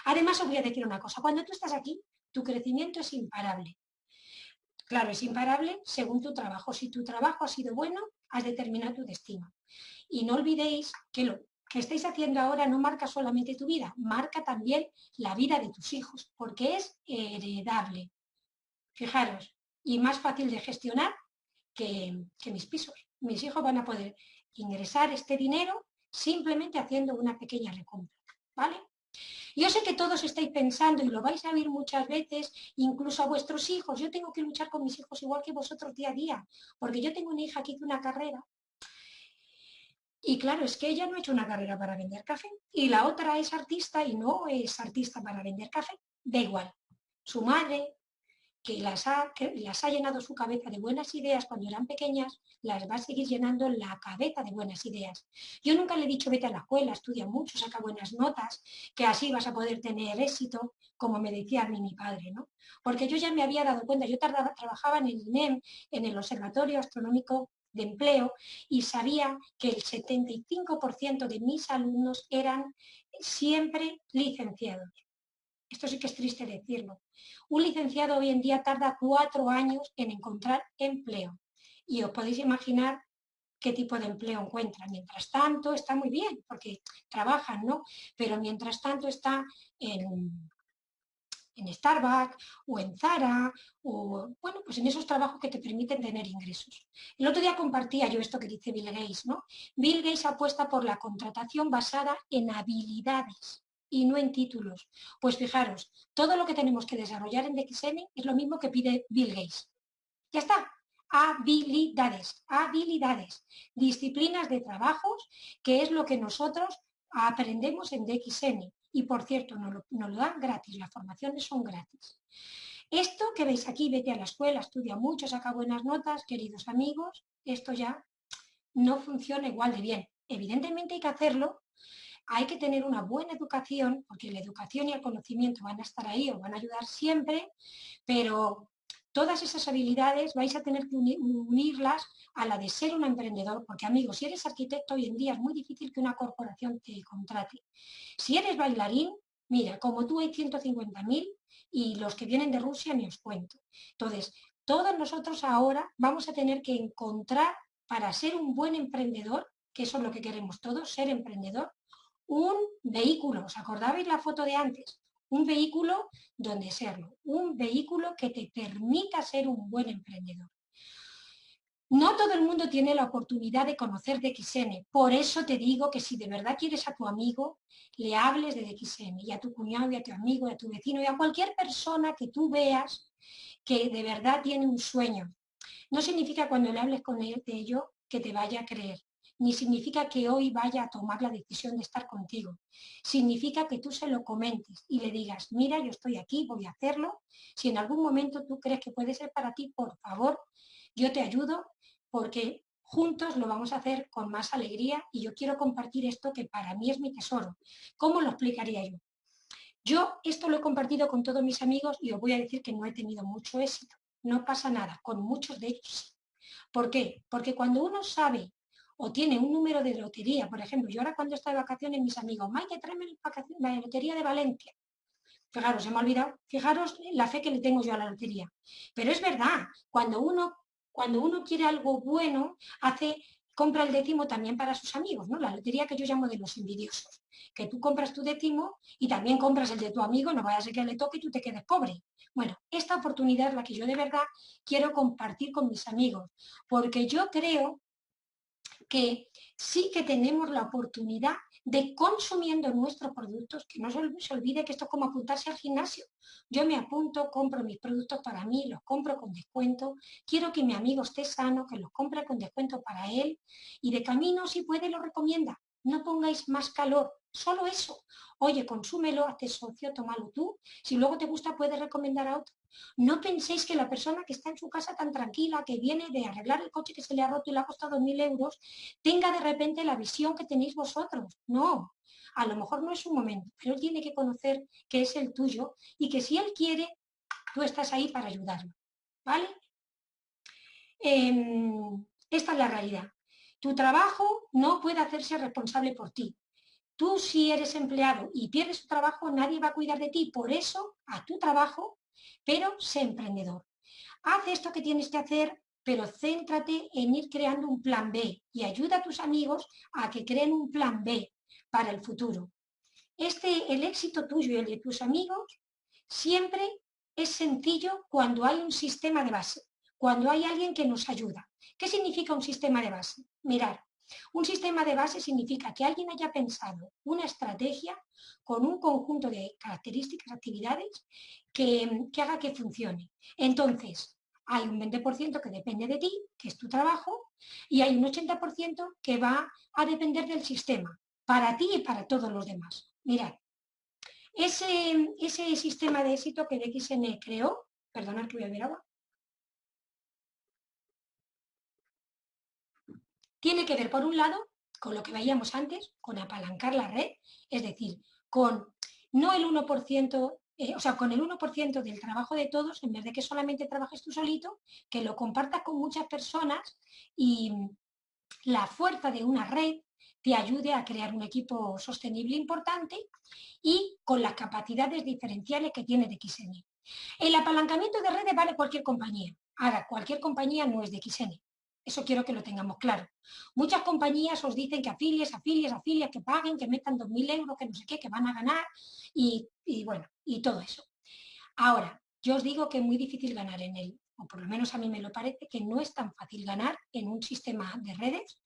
Además, os voy a decir una cosa. Cuando tú estás aquí, tu crecimiento es imparable. Claro, es imparable según tu trabajo. Si tu trabajo ha sido bueno, has determinado tu destino. Y no olvidéis que lo que estáis haciendo ahora no marca solamente tu vida, marca también la vida de tus hijos, porque es heredable. Fijaros, y más fácil de gestionar que, que mis pisos. Mis hijos van a poder ingresar este dinero simplemente haciendo una pequeña recompra. ¿Vale? Yo sé que todos estáis pensando, y lo vais a oír muchas veces, incluso a vuestros hijos, yo tengo que luchar con mis hijos igual que vosotros día a día, porque yo tengo una hija que hizo una carrera, y claro, es que ella no ha hecho una carrera para vender café, y la otra es artista y no es artista para vender café, da igual. Su madre, que las, ha, que las ha llenado su cabeza de buenas ideas cuando eran pequeñas, las va a seguir llenando la cabeza de buenas ideas. Yo nunca le he dicho vete a la escuela, estudia mucho, saca buenas notas, que así vas a poder tener éxito, como me decía a mí mi padre, ¿no? Porque yo ya me había dado cuenta, yo trabajaba en el INEM, en el Observatorio Astronómico de Empleo, y sabía que el 75% de mis alumnos eran siempre licenciados. Esto sí que es triste decirlo. Un licenciado hoy en día tarda cuatro años en encontrar empleo. Y os podéis imaginar qué tipo de empleo encuentra. Mientras tanto está muy bien, porque trabajan, ¿no? Pero mientras tanto está en, en Starbucks o en Zara o, bueno, pues en esos trabajos que te permiten tener ingresos. El otro día compartía yo esto que dice Bill Gates, ¿no? Bill Gates apuesta por la contratación basada en habilidades y no en títulos. Pues fijaros, todo lo que tenemos que desarrollar en DXN es lo mismo que pide Bill Gates. Ya está. habilidades, habilidades, disciplinas de trabajos, que es lo que nosotros aprendemos en DXN. Y por cierto, nos lo, nos lo dan gratis, las formaciones son gratis. Esto que veis aquí, vete a la escuela, estudia mucho, saca buenas notas, queridos amigos, esto ya no funciona igual de bien. Evidentemente hay que hacerlo, hay que tener una buena educación, porque la educación y el conocimiento van a estar ahí, o van a ayudar siempre, pero todas esas habilidades vais a tener que unirlas a la de ser un emprendedor, porque amigos, si eres arquitecto hoy en día es muy difícil que una corporación te contrate. Si eres bailarín, mira, como tú hay 150.000 y los que vienen de Rusia ni os cuento. Entonces, todos nosotros ahora vamos a tener que encontrar para ser un buen emprendedor, que eso es lo que queremos todos, ser emprendedor, un vehículo. ¿Os acordabais la foto de antes? un vehículo donde serlo, un vehículo que te permita ser un buen emprendedor. No todo el mundo tiene la oportunidad de conocer DXN, por eso te digo que si de verdad quieres a tu amigo, le hables de DXN y a tu cuñado y a tu amigo y a tu vecino y a cualquier persona que tú veas que de verdad tiene un sueño. No significa cuando le hables con él de ello que te vaya a creer, ni significa que hoy vaya a tomar la decisión de estar contigo. Significa que tú se lo comentes y le digas, mira, yo estoy aquí, voy a hacerlo. Si en algún momento tú crees que puede ser para ti, por favor, yo te ayudo porque juntos lo vamos a hacer con más alegría y yo quiero compartir esto que para mí es mi tesoro. ¿Cómo lo explicaría yo? Yo esto lo he compartido con todos mis amigos y os voy a decir que no he tenido mucho éxito. No pasa nada, con muchos de ellos ¿Por qué? Porque cuando uno sabe o tiene un número de lotería, por ejemplo, yo ahora cuando estoy de vacaciones, mis amigos, Maite, tráeme la lotería de Valencia. Fijaros, se me ha olvidado, fijaros la fe que le tengo yo a la lotería. Pero es verdad, cuando uno, cuando uno quiere algo bueno, hace, compra el décimo también para sus amigos, ¿no? La lotería que yo llamo de los envidiosos. Que tú compras tu décimo y también compras el de tu amigo, no vaya a ser que le toque y tú te quedes pobre. Bueno, esta oportunidad es la que yo de verdad quiero compartir con mis amigos, porque yo creo que sí que tenemos la oportunidad de consumiendo nuestros productos, que no se olvide que esto es como apuntarse al gimnasio. Yo me apunto, compro mis productos para mí, los compro con descuento, quiero que mi amigo esté sano, que los compre con descuento para él y de camino si puede lo recomienda. No pongáis más calor, solo eso. Oye, consúmelo, hazte socio, tómalo tú. Si luego te gusta, puedes recomendar a otro. No penséis que la persona que está en su casa tan tranquila, que viene de arreglar el coche que se le ha roto y le ha costado mil euros, tenga de repente la visión que tenéis vosotros. No, a lo mejor no es un momento, pero él tiene que conocer que es el tuyo y que si él quiere, tú estás ahí para ayudarlo. ¿Vale? Em, esta es la realidad. Tu trabajo no puede hacerse responsable por ti. Tú si eres empleado y pierdes tu trabajo, nadie va a cuidar de ti. Por eso, a tu trabajo, pero sé emprendedor. Haz esto que tienes que hacer, pero céntrate en ir creando un plan B y ayuda a tus amigos a que creen un plan B para el futuro. Este, el éxito tuyo y el de tus amigos siempre es sencillo cuando hay un sistema de base, cuando hay alguien que nos ayuda. ¿Qué significa un sistema de base? Mirar, un sistema de base significa que alguien haya pensado una estrategia con un conjunto de características, actividades, que, haga que funcione. Entonces, hay un 20% que depende de ti, que es tu trabajo, y hay un 80% que va a depender del sistema, para ti y para todos los demás. Mirad, ese, ese sistema de éxito que DXN creó, perdonad que voy a ver agua, tiene que ver, por un lado, con lo que veíamos antes, con apalancar la red, es decir, con no el 1%, eh, o sea, con el 1% del trabajo de todos, en vez de que solamente trabajes tú solito, que lo compartas con muchas personas y la fuerza de una red te ayude a crear un equipo sostenible importante y con las capacidades diferenciales que tiene de XN. El apalancamiento de redes vale cualquier compañía. Ahora, cualquier compañía no es de XN. Eso quiero que lo tengamos claro. Muchas compañías os dicen que afilies, afilies, afilies, que paguen, que metan 2.000 euros, que no sé qué, que van a ganar y, bueno, y todo eso. Ahora, yo os digo que es muy difícil ganar en él, o por lo menos a mí me lo parece, que no es tan fácil ganar en un sistema de redes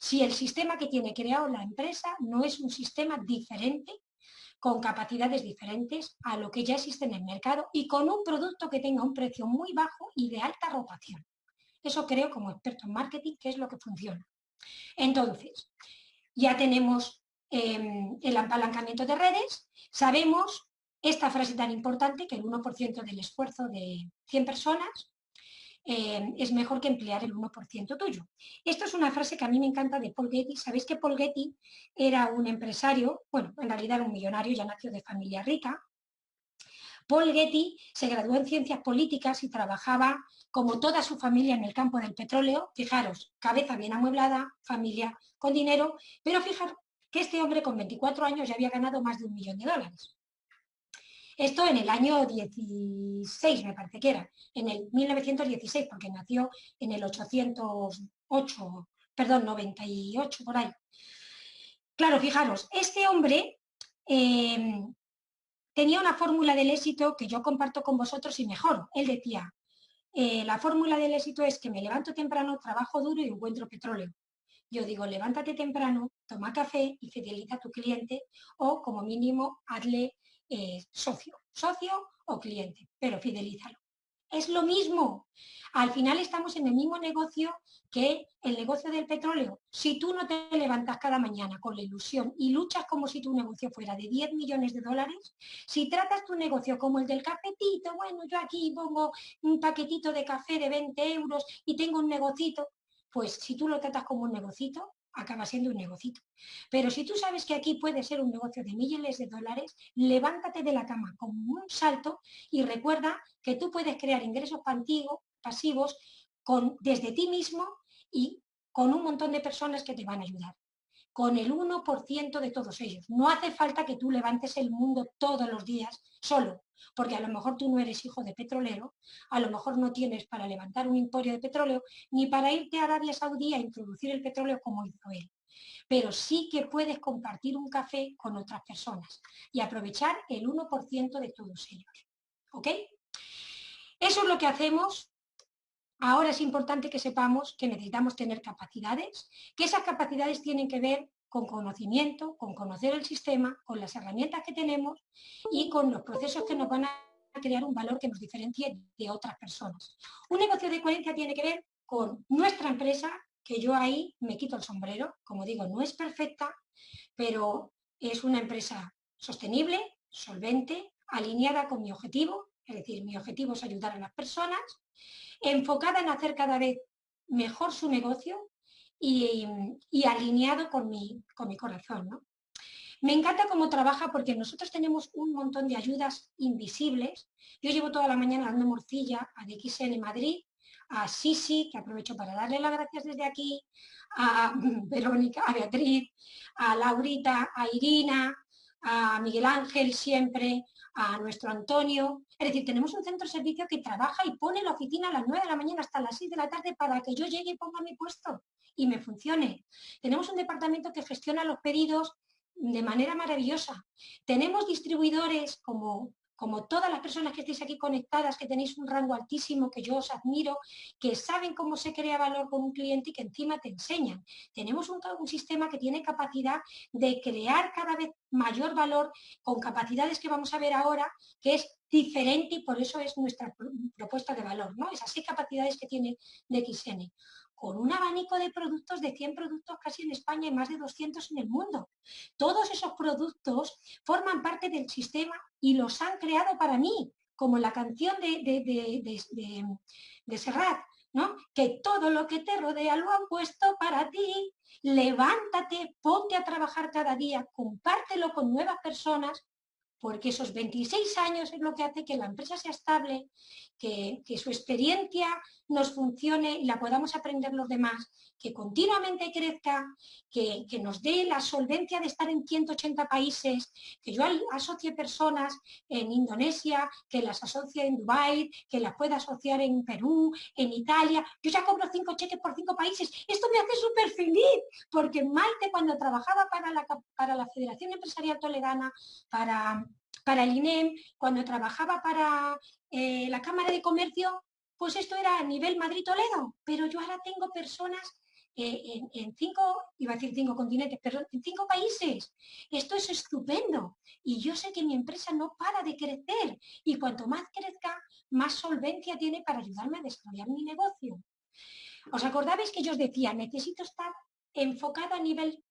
si el sistema que tiene creado la empresa no es un sistema diferente con capacidades diferentes a lo que ya existe en el mercado y con un producto que tenga un precio muy bajo y de alta rotación. Eso creo como experto en marketing que es lo que funciona. Entonces, ya tenemos em, el apalancamiento de redes, sabemos esta frase tan importante que el 1% del esfuerzo de 100 personas em, es mejor que emplear el 1% tuyo. Esto es una frase que a mí me encanta de Paul Getty. Sabéis que Paul Getty era un empresario, bueno, en realidad era un millonario, ya nació de familia rica, Paul Getty se graduó en ciencias políticas y trabajaba como toda su familia en el campo del petróleo. Fijaros, cabeza bien amueblada, familia con dinero, pero fijar que este hombre con 24 años ya había ganado más de un millón de dólares. Esto en el año 16, me parece que era, en el 1916, porque nació en el 808, perdón, 98, por ahí. Claro, fijaros, este hombre eh, tenía una fórmula del éxito que yo comparto con vosotros y mejor. Él decía, eh, la fórmula del éxito es que me levanto temprano, trabajo duro y encuentro petróleo. Yo digo, levántate temprano, toma café y fideliza a tu cliente o como mínimo hazle eh, socio, socio o cliente, pero fidelízalo. Es lo mismo. Al final estamos en el mismo negocio que el negocio del petróleo. Si tú no te levantas cada mañana con la ilusión y luchas como si tu negocio fuera de 10 millones de dólares, si tratas tu negocio como el del cafetito, bueno, yo aquí pongo un paquetito de café de 20 euros y tengo un negocito, pues si tú lo tratas como un negocito, acaba siendo un negocito. Pero si tú sabes que aquí puede ser un negocio de millones de dólares, levántate de la cama con un salto y recuerda que tú puedes crear ingresos pasivos con, desde ti mismo y con un montón de personas que te van a ayudar con el 1% de todos ellos. No hace falta que tú levantes el mundo todos los días solo, porque a lo mejor tú no eres hijo de petrolero, a lo mejor no tienes para levantar un emporio de petróleo, ni para irte a Arabia Saudí a introducir el petróleo como hizo él. Pero sí que puedes compartir un café con otras personas y aprovechar el 1% de todos ellos. ¿Ok? Eso es lo que hacemos Ahora es importante que sepamos que necesitamos tener capacidades, que esas capacidades tienen que ver con conocimiento, con conocer el sistema, con las herramientas que tenemos y con los procesos que nos van a crear un valor que nos diferencie de otras personas. Un negocio de coherencia tiene que ver con nuestra empresa, que yo ahí me quito el sombrero, como digo, no es perfecta, pero es una empresa sostenible, solvente, alineada con mi objetivo, es decir, mi objetivo es ayudar a las personas, enfocada en hacer cada vez mejor su negocio y, alineado con mi, con mi corazón. Me encanta cómo trabaja porque nosotros tenemos un montón de ayudas invisibles. Yo llevo toda la mañana dando morcilla a DXN Madrid, a Sisi, que aprovecho para darle las gracias desde aquí, a Verónica, a Beatriz, a Laurita, a Irina, a Miguel Ángel siempre, a nuestro Antonio. Es decir, tenemos un centro de servicio que trabaja y pone la oficina a las 9 de la mañana hasta las 6 de la tarde para que yo llegue y ponga mi puesto y me funcione. Tenemos un departamento que gestiona los pedidos de manera maravillosa. Tenemos distribuidores como como todas las personas que estéis aquí conectadas, que tenéis un rango altísimo, que yo os admiro, que saben cómo se crea valor con un cliente y que encima te enseñan. Tenemos un, un sistema que tiene capacidad de crear cada vez mayor valor con capacidades que vamos a ver ahora, que es diferente y por eso es nuestra propuesta de valor, ¿no? Esas seis capacidades que tiene DXN con un abanico de productos de 100 productos casi en España y más de 200 en el mundo. Todos esos productos forman parte del sistema y los han creado para mí, como la canción de, de, Serrat, ¿no? que todo lo que te rodea lo han puesto para ti. Levántate, ponte a trabajar cada día, compártelo con nuevas personas porque esos 26 años es lo que hace que la empresa sea estable, que, su experiencia nos funcione y la podamos aprender los demás, que continuamente crezca, que, nos dé la solvencia de estar en 180 países, que yo asocie personas en Indonesia, que las asocie en Dubái, que las pueda asociar en Perú, en Italia. Yo ya cobro cinco cheques por cinco países. Esto me hace súper feliz, porque Malte cuando trabajaba para la, para la Federación Empresarial Toledana, para para el INEM, cuando trabajaba para eh, la Cámara de Comercio, pues esto era a nivel Madrid-Toledo, pero yo ahora tengo personas eh, en, cinco, iba a decir cinco continentes, pero en cinco países. Esto es estupendo. Y yo sé que mi empresa no para de crecer. Y cuanto más crezca, más solvencia tiene para ayudarme a desarrollar mi negocio. ¿Os acordáis que yo os decía, necesito estar enfocada a nivel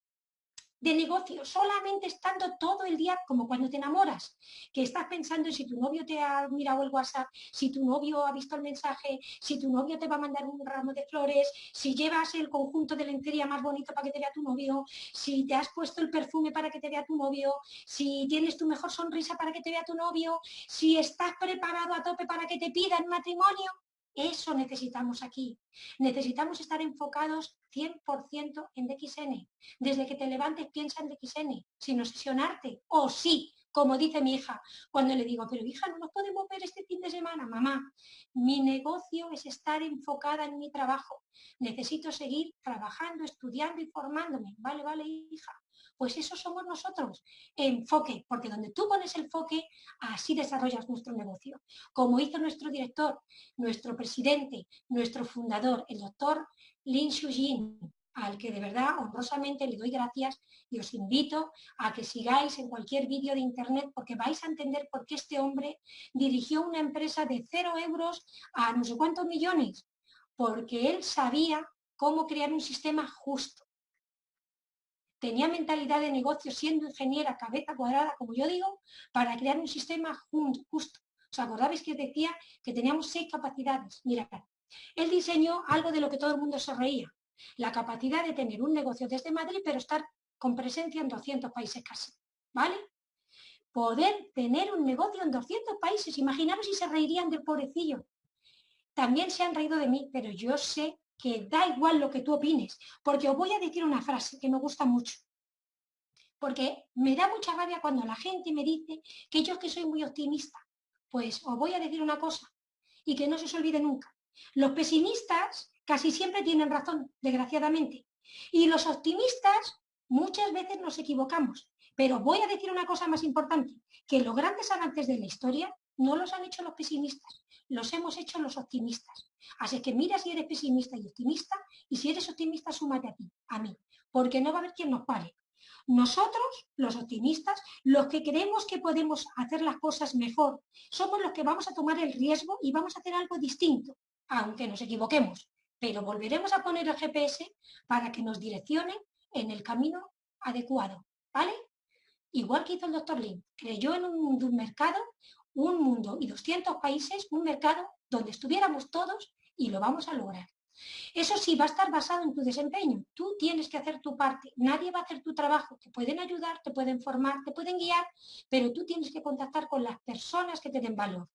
de negocio, solamente estando todo el día como cuando te enamoras, que estás pensando en si tu novio te ha mirado el WhatsApp, si tu novio ha visto el mensaje, si tu novio te va a mandar un ramo de flores, si llevas el conjunto de lencería más bonito para que te vea tu novio, si te has puesto el perfume para que te vea tu novio, si tienes tu mejor sonrisa para que te vea tu novio, si estás preparado a tope para que te pidan matrimonio, eso necesitamos aquí. Necesitamos estar enfocados 100% en DXN. Desde que te levantes piensa en DXN, sin obsesionarte. O sí, como dice mi hija, cuando le digo, pero hija, no nos podemos ver este fin de semana, mamá. Mi negocio es estar enfocada en mi trabajo. Necesito seguir trabajando, estudiando y formándome. Vale, vale, hija. Pues eso somos nosotros. Enfoque, porque donde tú pones el enfoque, así desarrollas nuestro negocio. Como hizo nuestro director, nuestro presidente, nuestro fundador, el doctor Lin Shujin, al que de verdad honrosamente le doy gracias y os invito a que sigáis en cualquier vídeo de internet porque vais a entender por qué este hombre dirigió una empresa de cero euros a no sé cuántos millones, porque él sabía cómo crear un sistema justo tenía mentalidad de negocio siendo ingeniera cabeza cuadrada, como yo digo, para crear un sistema justo. ¿Os acordáis que decía que teníamos seis capacidades? Mirad, él diseñó algo de lo que todo el mundo se reía, la capacidad de tener un negocio desde Madrid, pero estar con presencia en 200 países casi, ¿vale? Poder tener un negocio en 200 países, imaginaros si se reirían del pobrecillo. También se han reído de mí, pero yo sé que da igual lo que tú opines, porque os voy a decir una frase que me gusta mucho. Porque me da mucha rabia cuando la gente me dice que yo que soy muy optimista. Pues os voy a decir una cosa y que no se os olvide nunca. Los pesimistas casi siempre tienen razón, desgraciadamente. Y los optimistas muchas veces nos equivocamos. Pero voy a decir una cosa más importante, que los grandes avances de la historia no los han hecho los pesimistas, los hemos hecho los optimistas. Así que mira si eres pesimista y optimista, y si eres optimista, súmate a ti, a mí, porque no va a haber quien nos pare. Nosotros, los optimistas, los que creemos que podemos hacer las cosas mejor, somos los que vamos a tomar el riesgo y vamos a hacer algo distinto, aunque nos equivoquemos. Pero volveremos a poner el GPS para que nos direccione en el camino adecuado, ¿vale? Igual que hizo el doctor Lin, creyó en un mercado un mundo y 200 países, un mercado donde estuviéramos todos y lo vamos a lograr. Eso sí, va a estar basado en tu desempeño. Tú tienes que hacer tu parte. Nadie va a hacer tu trabajo. Te pueden ayudar, te pueden formar, te pueden guiar, pero tú tienes que contactar con las personas que te den valor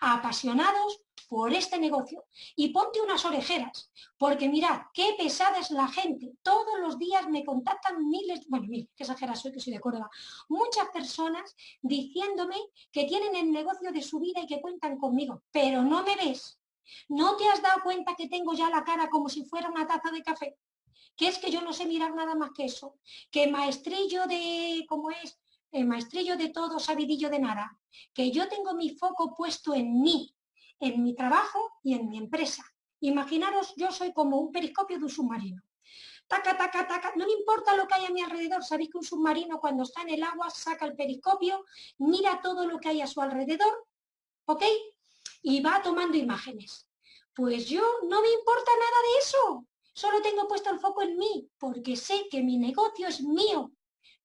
apasionados por este negocio y ponte unas orejeras, porque mirad, qué pesada es la gente. Todos los días me contactan miles, bueno, mil, qué exagera soy que soy de Córdoba, muchas personas diciéndome que tienen el negocio de su vida y que cuentan conmigo, pero no me ves. ¿No te has dado cuenta que tengo ya la cara como si fuera una taza de café? Que es que yo no sé mirar nada más que eso, que maestrillo de, ¿cómo es? El maestrillo de todo, sabidillo de nada, que yo tengo mi foco puesto en mí, en mi trabajo y en mi empresa. Imaginaros, yo soy como un periscopio de un submarino. Taca, taca, taca, no me importa lo que hay a mi alrededor. Sabéis que un submarino cuando está en el agua saca el periscopio, mira todo lo que hay a su alrededor, ¿ok? Y va tomando imágenes. Pues yo no me importa nada de eso. Solo tengo puesto el foco en mí, porque sé que mi negocio es mío,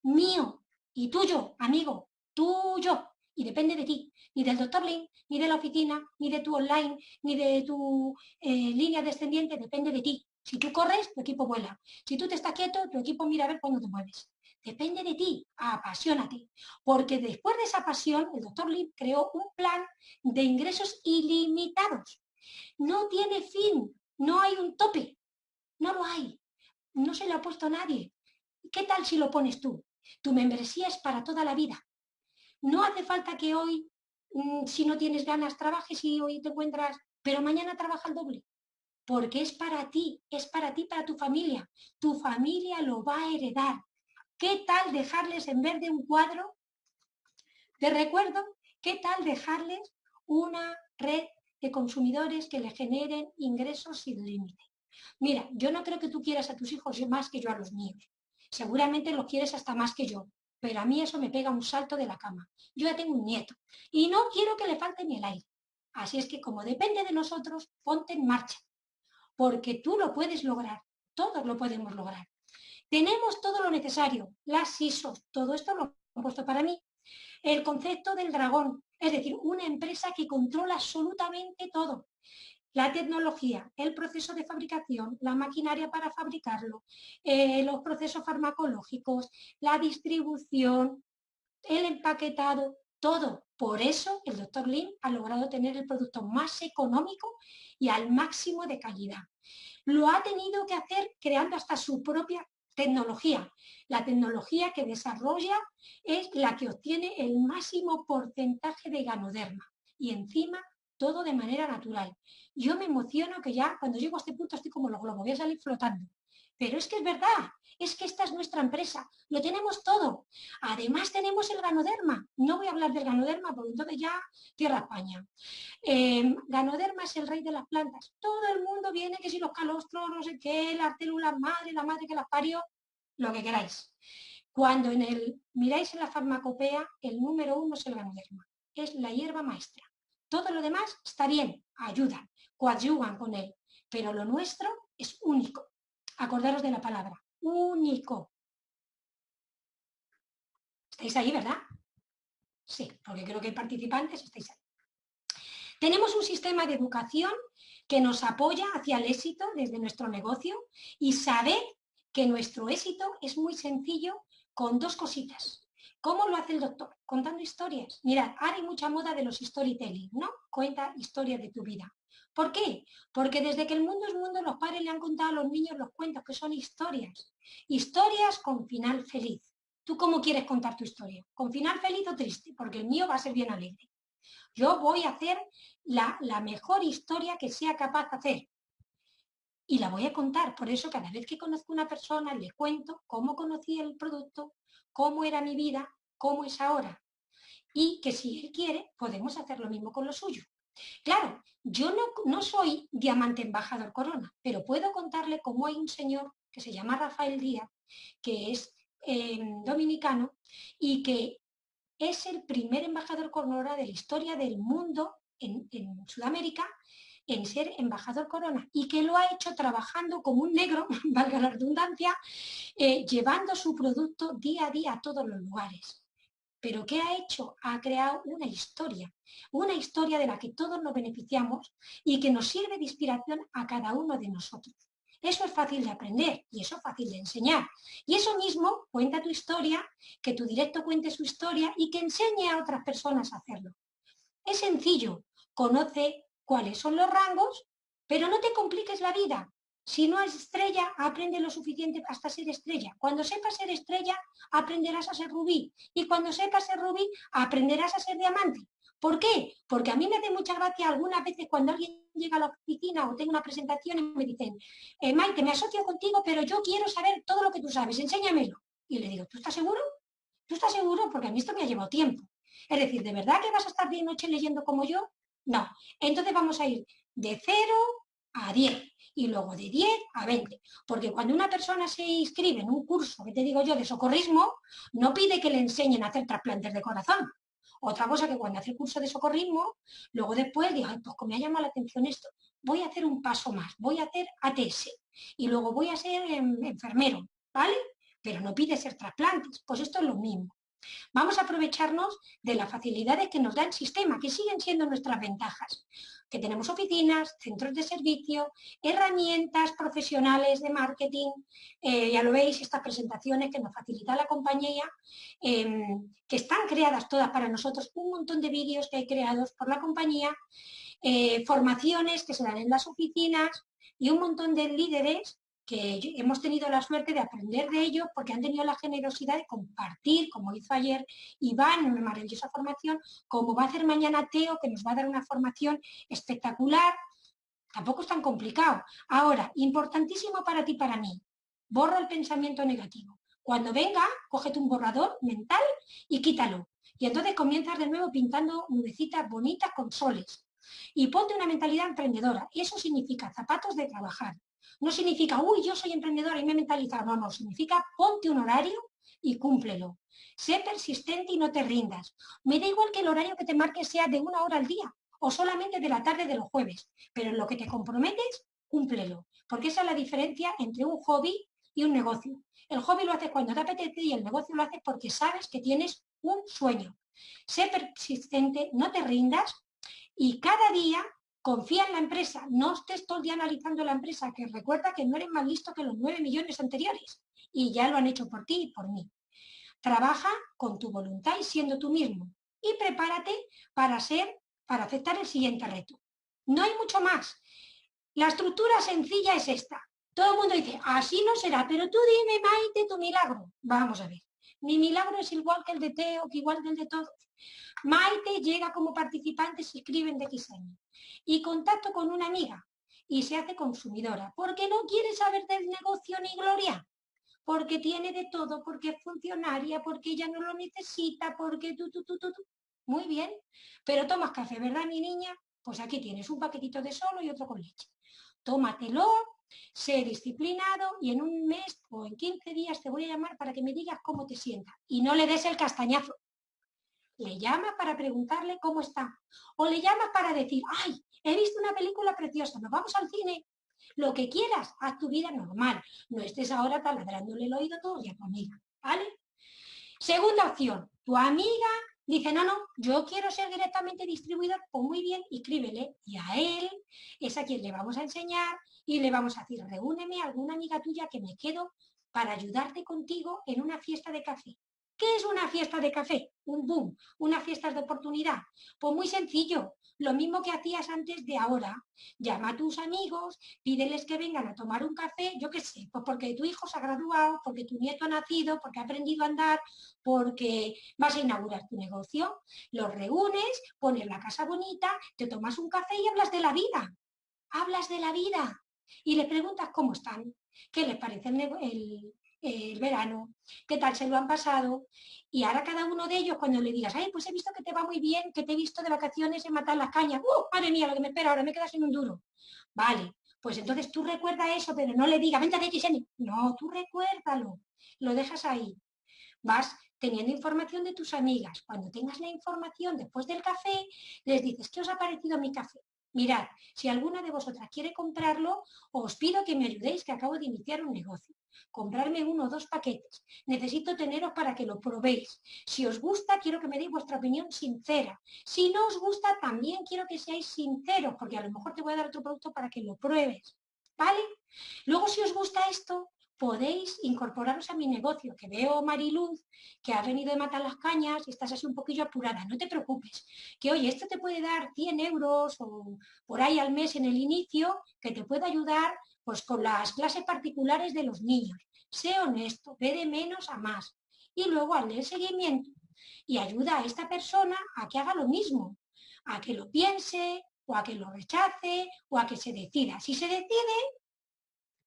mío, y tuyo, amigo, tuyo. Y depende de ti, ni del doctor Lin, ni de la oficina, ni de tu online, ni de tu eh, línea descendiente, depende de ti. Si tú corres, tu equipo vuela. Si tú te estás quieto, tu equipo mira a ver cuándo te mueves. Depende de ti, apasionate. Porque después de esa pasión, el doctor Lin creó un plan de ingresos ilimitados. No tiene fin, no hay un tope, no lo hay. No se lo ha puesto nadie. ¿Qué tal si lo pones tú? Tu membresía es para toda la vida. No hace falta que hoy, mm, si no tienes ganas, trabajes y hoy te encuentras, pero mañana trabaja el doble. Porque es para ti, es para ti, para tu familia. Tu familia lo va a heredar. ¿Qué tal dejarles en vez de un cuadro? Te recuerdo, ¿qué tal dejarles una red de consumidores que le generen ingresos sin límite? Mira, yo no creo que tú quieras a tus hijos más que yo a los míos. Seguramente lo quieres hasta más que yo, pero a mí eso me pega un salto de la cama. Yo ya tengo un nieto y no quiero que le falte ni el aire. Así es que como depende de nosotros, ponte en marcha. porque tú lo puedes lograr, todos lo podemos lograr. Tenemos todo lo necesario, las ISOs, todo esto lo he puesto para mí. El concepto del dragón, es decir, una empresa que controla absolutamente todo. La tecnología, el proceso de fabricación, la maquinaria para fabricarlo, eh, los procesos farmacológicos, la distribución, el empaquetado, todo. Por eso el doctor Lin ha logrado tener el producto más económico y al máximo de calidad. Lo ha tenido que hacer creando hasta su propia tecnología. La tecnología que desarrolla es la que obtiene el máximo porcentaje de ganoderma y encima todo de manera natural. Yo me emociono que ya cuando llego a este punto estoy como los globos, voy a salir flotando. Pero es que es verdad, es que esta es nuestra empresa, lo tenemos todo. Además tenemos el ganoderma. No voy a hablar del ganoderma porque entonces ya tierra España. Em, ganoderma es el rey de las plantas. Todo el mundo viene que si los calostros, no sé qué, la célula madre, la madre que las parió, lo que queráis. Cuando en el, miráis en la farmacopea, el número uno es el ganoderma. Es la hierba maestra. Todo lo demás está bien, ayudan, coadyuvan con él. Pero lo nuestro es único. Acordaros de la palabra, único. ¿Estáis ahí, verdad? Sí, porque creo que hay participantes, estáis ahí. Tenemos un sistema de educación que nos apoya hacia el éxito desde nuestro negocio y sabed que nuestro éxito es muy sencillo con dos cositas. ¿Cómo lo hace el doctor? Contando historias. Mirad, ahora hay mucha moda de los storytelling, ¿no? Cuenta historias de tu vida. ¿Por qué? Porque desde que el mundo es mundo, los padres le han contado a los niños los cuentos, que son historias. Historias con final feliz. ¿Tú cómo quieres contar tu historia? ¿Con final feliz o triste? Porque el mío va a ser bien alegre. Yo voy a hacer la, la mejor historia que sea capaz de hacer. Y la voy a contar. Por eso cada vez que conozco una persona le cuento cómo conocí el producto, cómo era mi vida, cómo es ahora. Y que si él quiere, podemos hacer lo mismo con lo suyo. Claro, yo no, soy diamante embajador corona, pero puedo contarle cómo hay un señor que se llama Rafael Díaz, que es em, dominicano y que es el primer embajador corona de la historia del mundo en, Sudamérica en ser embajador corona y que lo ha hecho trabajando como un negro, valga la redundancia, eh, llevando su producto día a día a todos los lugares. Pero ¿qué ha hecho? Ha creado una historia, una historia de la que todos nos beneficiamos y que nos sirve de inspiración a cada uno de nosotros. Eso es fácil de aprender y eso es fácil de enseñar. Y eso mismo, cuenta tu historia, que tu directo cuente su historia y que enseñe a otras personas a hacerlo. Es sencillo, conoce cuáles son los rangos, pero no te compliques la vida. Si no es estrella, aprende lo suficiente hasta ser estrella. Cuando sepas ser estrella, aprenderás a ser rubí. Y cuando sepas ser rubí, aprenderás a ser diamante. ¿Por qué? Porque a mí me hace mucha gracia algunas veces cuando alguien llega a la oficina o tengo una presentación y me dicen, eh, Maite, me asocio contigo, pero yo quiero saber todo lo que tú sabes, enséñamelo. Y le digo, ¿tú estás seguro? ¿Tú estás seguro? Porque a mí esto me ha llevado tiempo. Es decir, ¿de verdad que vas a estar de noche leyendo como yo? No. Entonces vamos a ir de 0 a 10 y luego de 10 a 20. Porque cuando una persona se inscribe en un curso, que te digo yo, de socorrismo, no pide que le enseñen a hacer trasplantes de corazón. Otra cosa que cuando hace el curso de socorrismo, luego después digo, pues como me ha llamado la atención esto, voy a hacer un paso más, voy a hacer ATS y luego voy a ser em, enfermero, ¿vale? Pero no pide ser trasplantes, pues esto es lo mismo. Vamos a aprovecharnos de las facilidades que nos da el sistema, que siguen siendo nuestras ventajas que tenemos oficinas, centros de servicio, herramientas profesionales de marketing, eh, ya lo veis, estas presentaciones que nos facilita la compañía, em, que están creadas todas para nosotros, un montón de vídeos que hay creados por la compañía, eh, formaciones que se dan en las oficinas y un montón de líderes que hemos tenido la suerte de aprender de ellos porque han tenido la generosidad de compartir, como hizo ayer Iván una maravillosa formación, como va a hacer mañana Teo, que nos va a dar una formación espectacular. Tampoco es tan complicado. Ahora, importantísimo para ti, para mí, borra el pensamiento negativo. Cuando venga, cógete un borrador mental y quítalo. Y entonces comienzas de nuevo pintando nubecitas bonitas con soles. Y ponte una mentalidad emprendedora. Eso significa zapatos de trabajar, no significa, uy, yo soy emprendedora y me he mentalizado. No, no, significa ponte un horario y cúmplelo. Sé persistente y no te rindas. Me da igual que el horario que te marques sea de una hora al día o solamente de la tarde de los jueves, pero lo que te comprometes, cúmplelo, porque esa es la diferencia entre un hobby y un negocio. El hobby lo haces cuando te apetece y el negocio lo haces porque sabes que tienes un sueño. Sé persistente, no te rindas y cada día confía en la empresa. No estés todo el día analizando la empresa, que recuerda que no eres más listo que los 9 millones anteriores y ya lo han hecho por ti y por mí. Trabaja con tu voluntad y siendo tú mismo y prepárate para ser, para aceptar el siguiente reto. No hay mucho más. La estructura sencilla es esta. Todo el mundo dice, así no será, pero tú dime, Maite, tu milagro. Vamos a ver. Mi milagro es igual que el de Teo, que igual que el de todos. Maite llega como participante, se inscribe en DX y contacto con una amiga y se hace consumidora. porque no quiere saber del negocio ni gloria? Porque tiene de todo, porque es funcionaria, porque ella no lo necesita, porque tú, tú, tú, tú, tú. Muy bien, pero tomas café, ¿verdad, mi niña? Pues aquí tienes un paquetito de solo y otro con leche. Tómatelo, sé disciplinado y en un mes o en 15 días te voy a llamar para que me digas cómo te sientas. Y no le des el castañazo. Le llamas para preguntarle cómo está. O le llamas para decir, ay, he visto una película preciosa, nos vamos al cine. Lo que quieras, haz tu vida normal. No estés ahora taladrándole el oído todo y a tu ¿vale? Segunda opción, tu amiga dice, no, no, yo quiero ser directamente distribuidor, pues muy bien, escríbele. Y a él es a quien le vamos a enseñar y le vamos a decir, reúneme a alguna amiga tuya que me quedo para ayudarte contigo en una fiesta de café. ¿Qué es una fiesta de café? Un boom, una fiesta de oportunidad. Pues muy sencillo, lo mismo que hacías antes de ahora. Llama a tus amigos, pídeles que vengan a tomar un café, yo qué sé, pues porque tu hijo se ha graduado, porque tu nieto ha nacido, porque ha aprendido a andar, porque vas a inaugurar tu negocio. Los reúnes, pones la casa bonita, te tomas un café y hablas de la vida. Hablas de la vida y le preguntas cómo están, qué les parece el, el verano, qué tal se lo han pasado. Y ahora cada uno de ellos, cuando le digas, ay, pues he visto que te va muy bien, que te he visto de vacaciones en matar las cañas, ¡uh! Madre mía, lo que me espera, ahora me quedas en un duro. Vale, pues entonces tú recuerda eso, pero no le digas, vente de XN. No, tú recuérdalo, lo dejas ahí. Vas teniendo información de tus amigas. Cuando tengas la información después del café, les dices, ¿qué os ha parecido mi café? Mirad, si alguna de vosotras quiere comprarlo, os pido que me ayudéis, que acabo de iniciar un negocio comprarme uno o dos paquetes. Necesito teneros para que lo probéis. Si os gusta, quiero que me deis vuestra opinión sincera. Si no os gusta, también quiero que seáis sinceros, porque a lo mejor te voy a dar otro producto para que lo pruebes. ¿Vale? Luego, si os gusta esto, podéis incorporaros a mi negocio, que veo Mariluz, que ha venido de matar las cañas y estás así un poquillo apurada, no te preocupes, que oye, esto te puede dar 100 euros o por ahí al mes en el inicio, que te puede ayudar pues con las clases particulares de los niños. Sé honesto, ve de menos a más. Y luego hazle el seguimiento y ayuda a esta persona a que haga lo mismo, a que lo piense, o a que lo rechace, o a que se decida. Si se decide,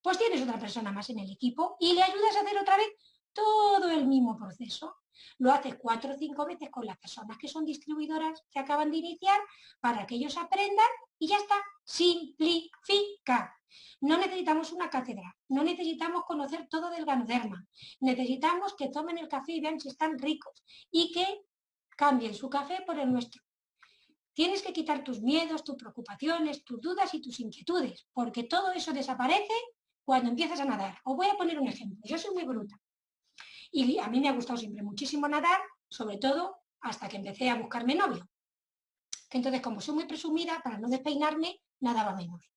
pues tienes otra persona más en el equipo y le ayudas a hacer otra vez todo el mismo proceso. Lo haces cuatro o cinco veces con las personas que son distribuidoras que acaban de iniciar para que ellos aprendan y ya está. Simplifica. No necesitamos una cátedra, no necesitamos conocer todo del ganoderma. Necesitamos que tomen el café y vean si están ricos y que cambien su café por el nuestro. Tienes que quitar tus miedos, tus preocupaciones, tus dudas y tus inquietudes, porque todo eso desaparece cuando empiezas a nadar. Os voy a poner un ejemplo. Yo soy muy bruta. Y a mí me ha gustado siempre muchísimo nadar, sobre todo hasta que empecé a buscarme novio. Entonces, como soy muy presumida, para no despeinarme, nadaba menos.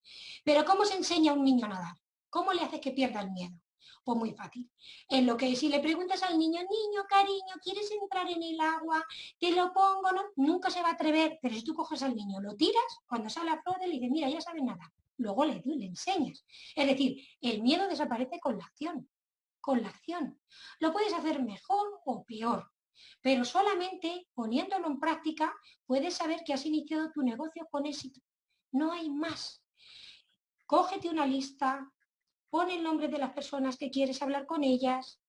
Pero ¿cómo se enseña a un niño a nadar? ¿Cómo le haces que pierda el miedo? Pues muy fácil. En lo que si le preguntas al niño, niño, cariño, ¿quieres entrar en el agua? ¿Te lo pongo? No, nunca se va a atrever. Pero si tú coges al niño, lo tiras, cuando sale a flor, le dices, mira, ya sabe nada. Luego le, le enseñas. Es decir, el miedo desaparece con la acción. Con la acción. Lo puedes hacer mejor o peor. Pero solamente poniéndolo en práctica puedes saber que has iniciado tu negocio con éxito. No hay más. Cógete una lista, pon el nombre de las personas que quieres hablar con ellas,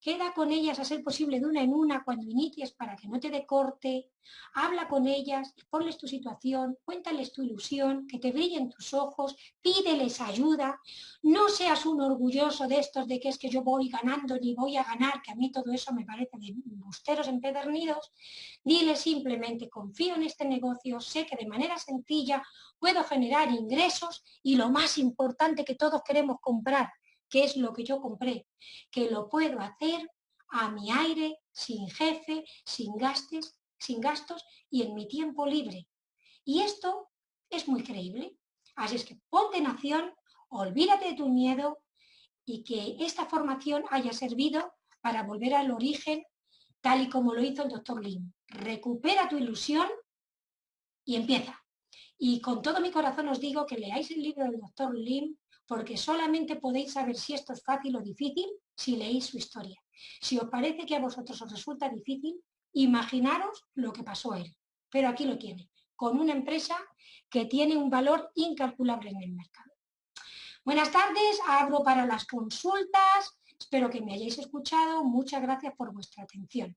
Queda con ellas a ser posible de una en una cuando inicies para que no te dé corte. Habla con ellas, ponles tu situación, cuéntales tu ilusión, que te brillen tus ojos, pídeles ayuda. No seas un orgulloso de estos de que es que yo voy ganando ni voy a ganar, que a mí todo eso me parece de busteros empedernidos. Dile simplemente, confío en este negocio, sé que de manera sencilla puedo generar ingresos y lo más importante que todos queremos comprar, qué es lo que yo compré, que lo puedo hacer a mi aire, sin jefe, sin gastos, sin gastos y en mi tiempo libre. Y esto es muy creíble. Así es que ponte en acción, olvídate de tu miedo y que esta formación haya servido para volver al origen tal y como lo hizo el doctor Lim. Recupera tu ilusión y empieza. Y con todo mi corazón os digo que leáis el libro del doctor Lim porque solamente podéis saber si esto es fácil o difícil si leéis su historia. Si os parece que a vosotros os resulta difícil, imaginaros lo que pasó a él. Pero aquí lo tiene, con una empresa que tiene un valor incalculable en el mercado. Buenas tardes, abro para las consultas. Espero que me hayáis escuchado. Muchas gracias por vuestra atención.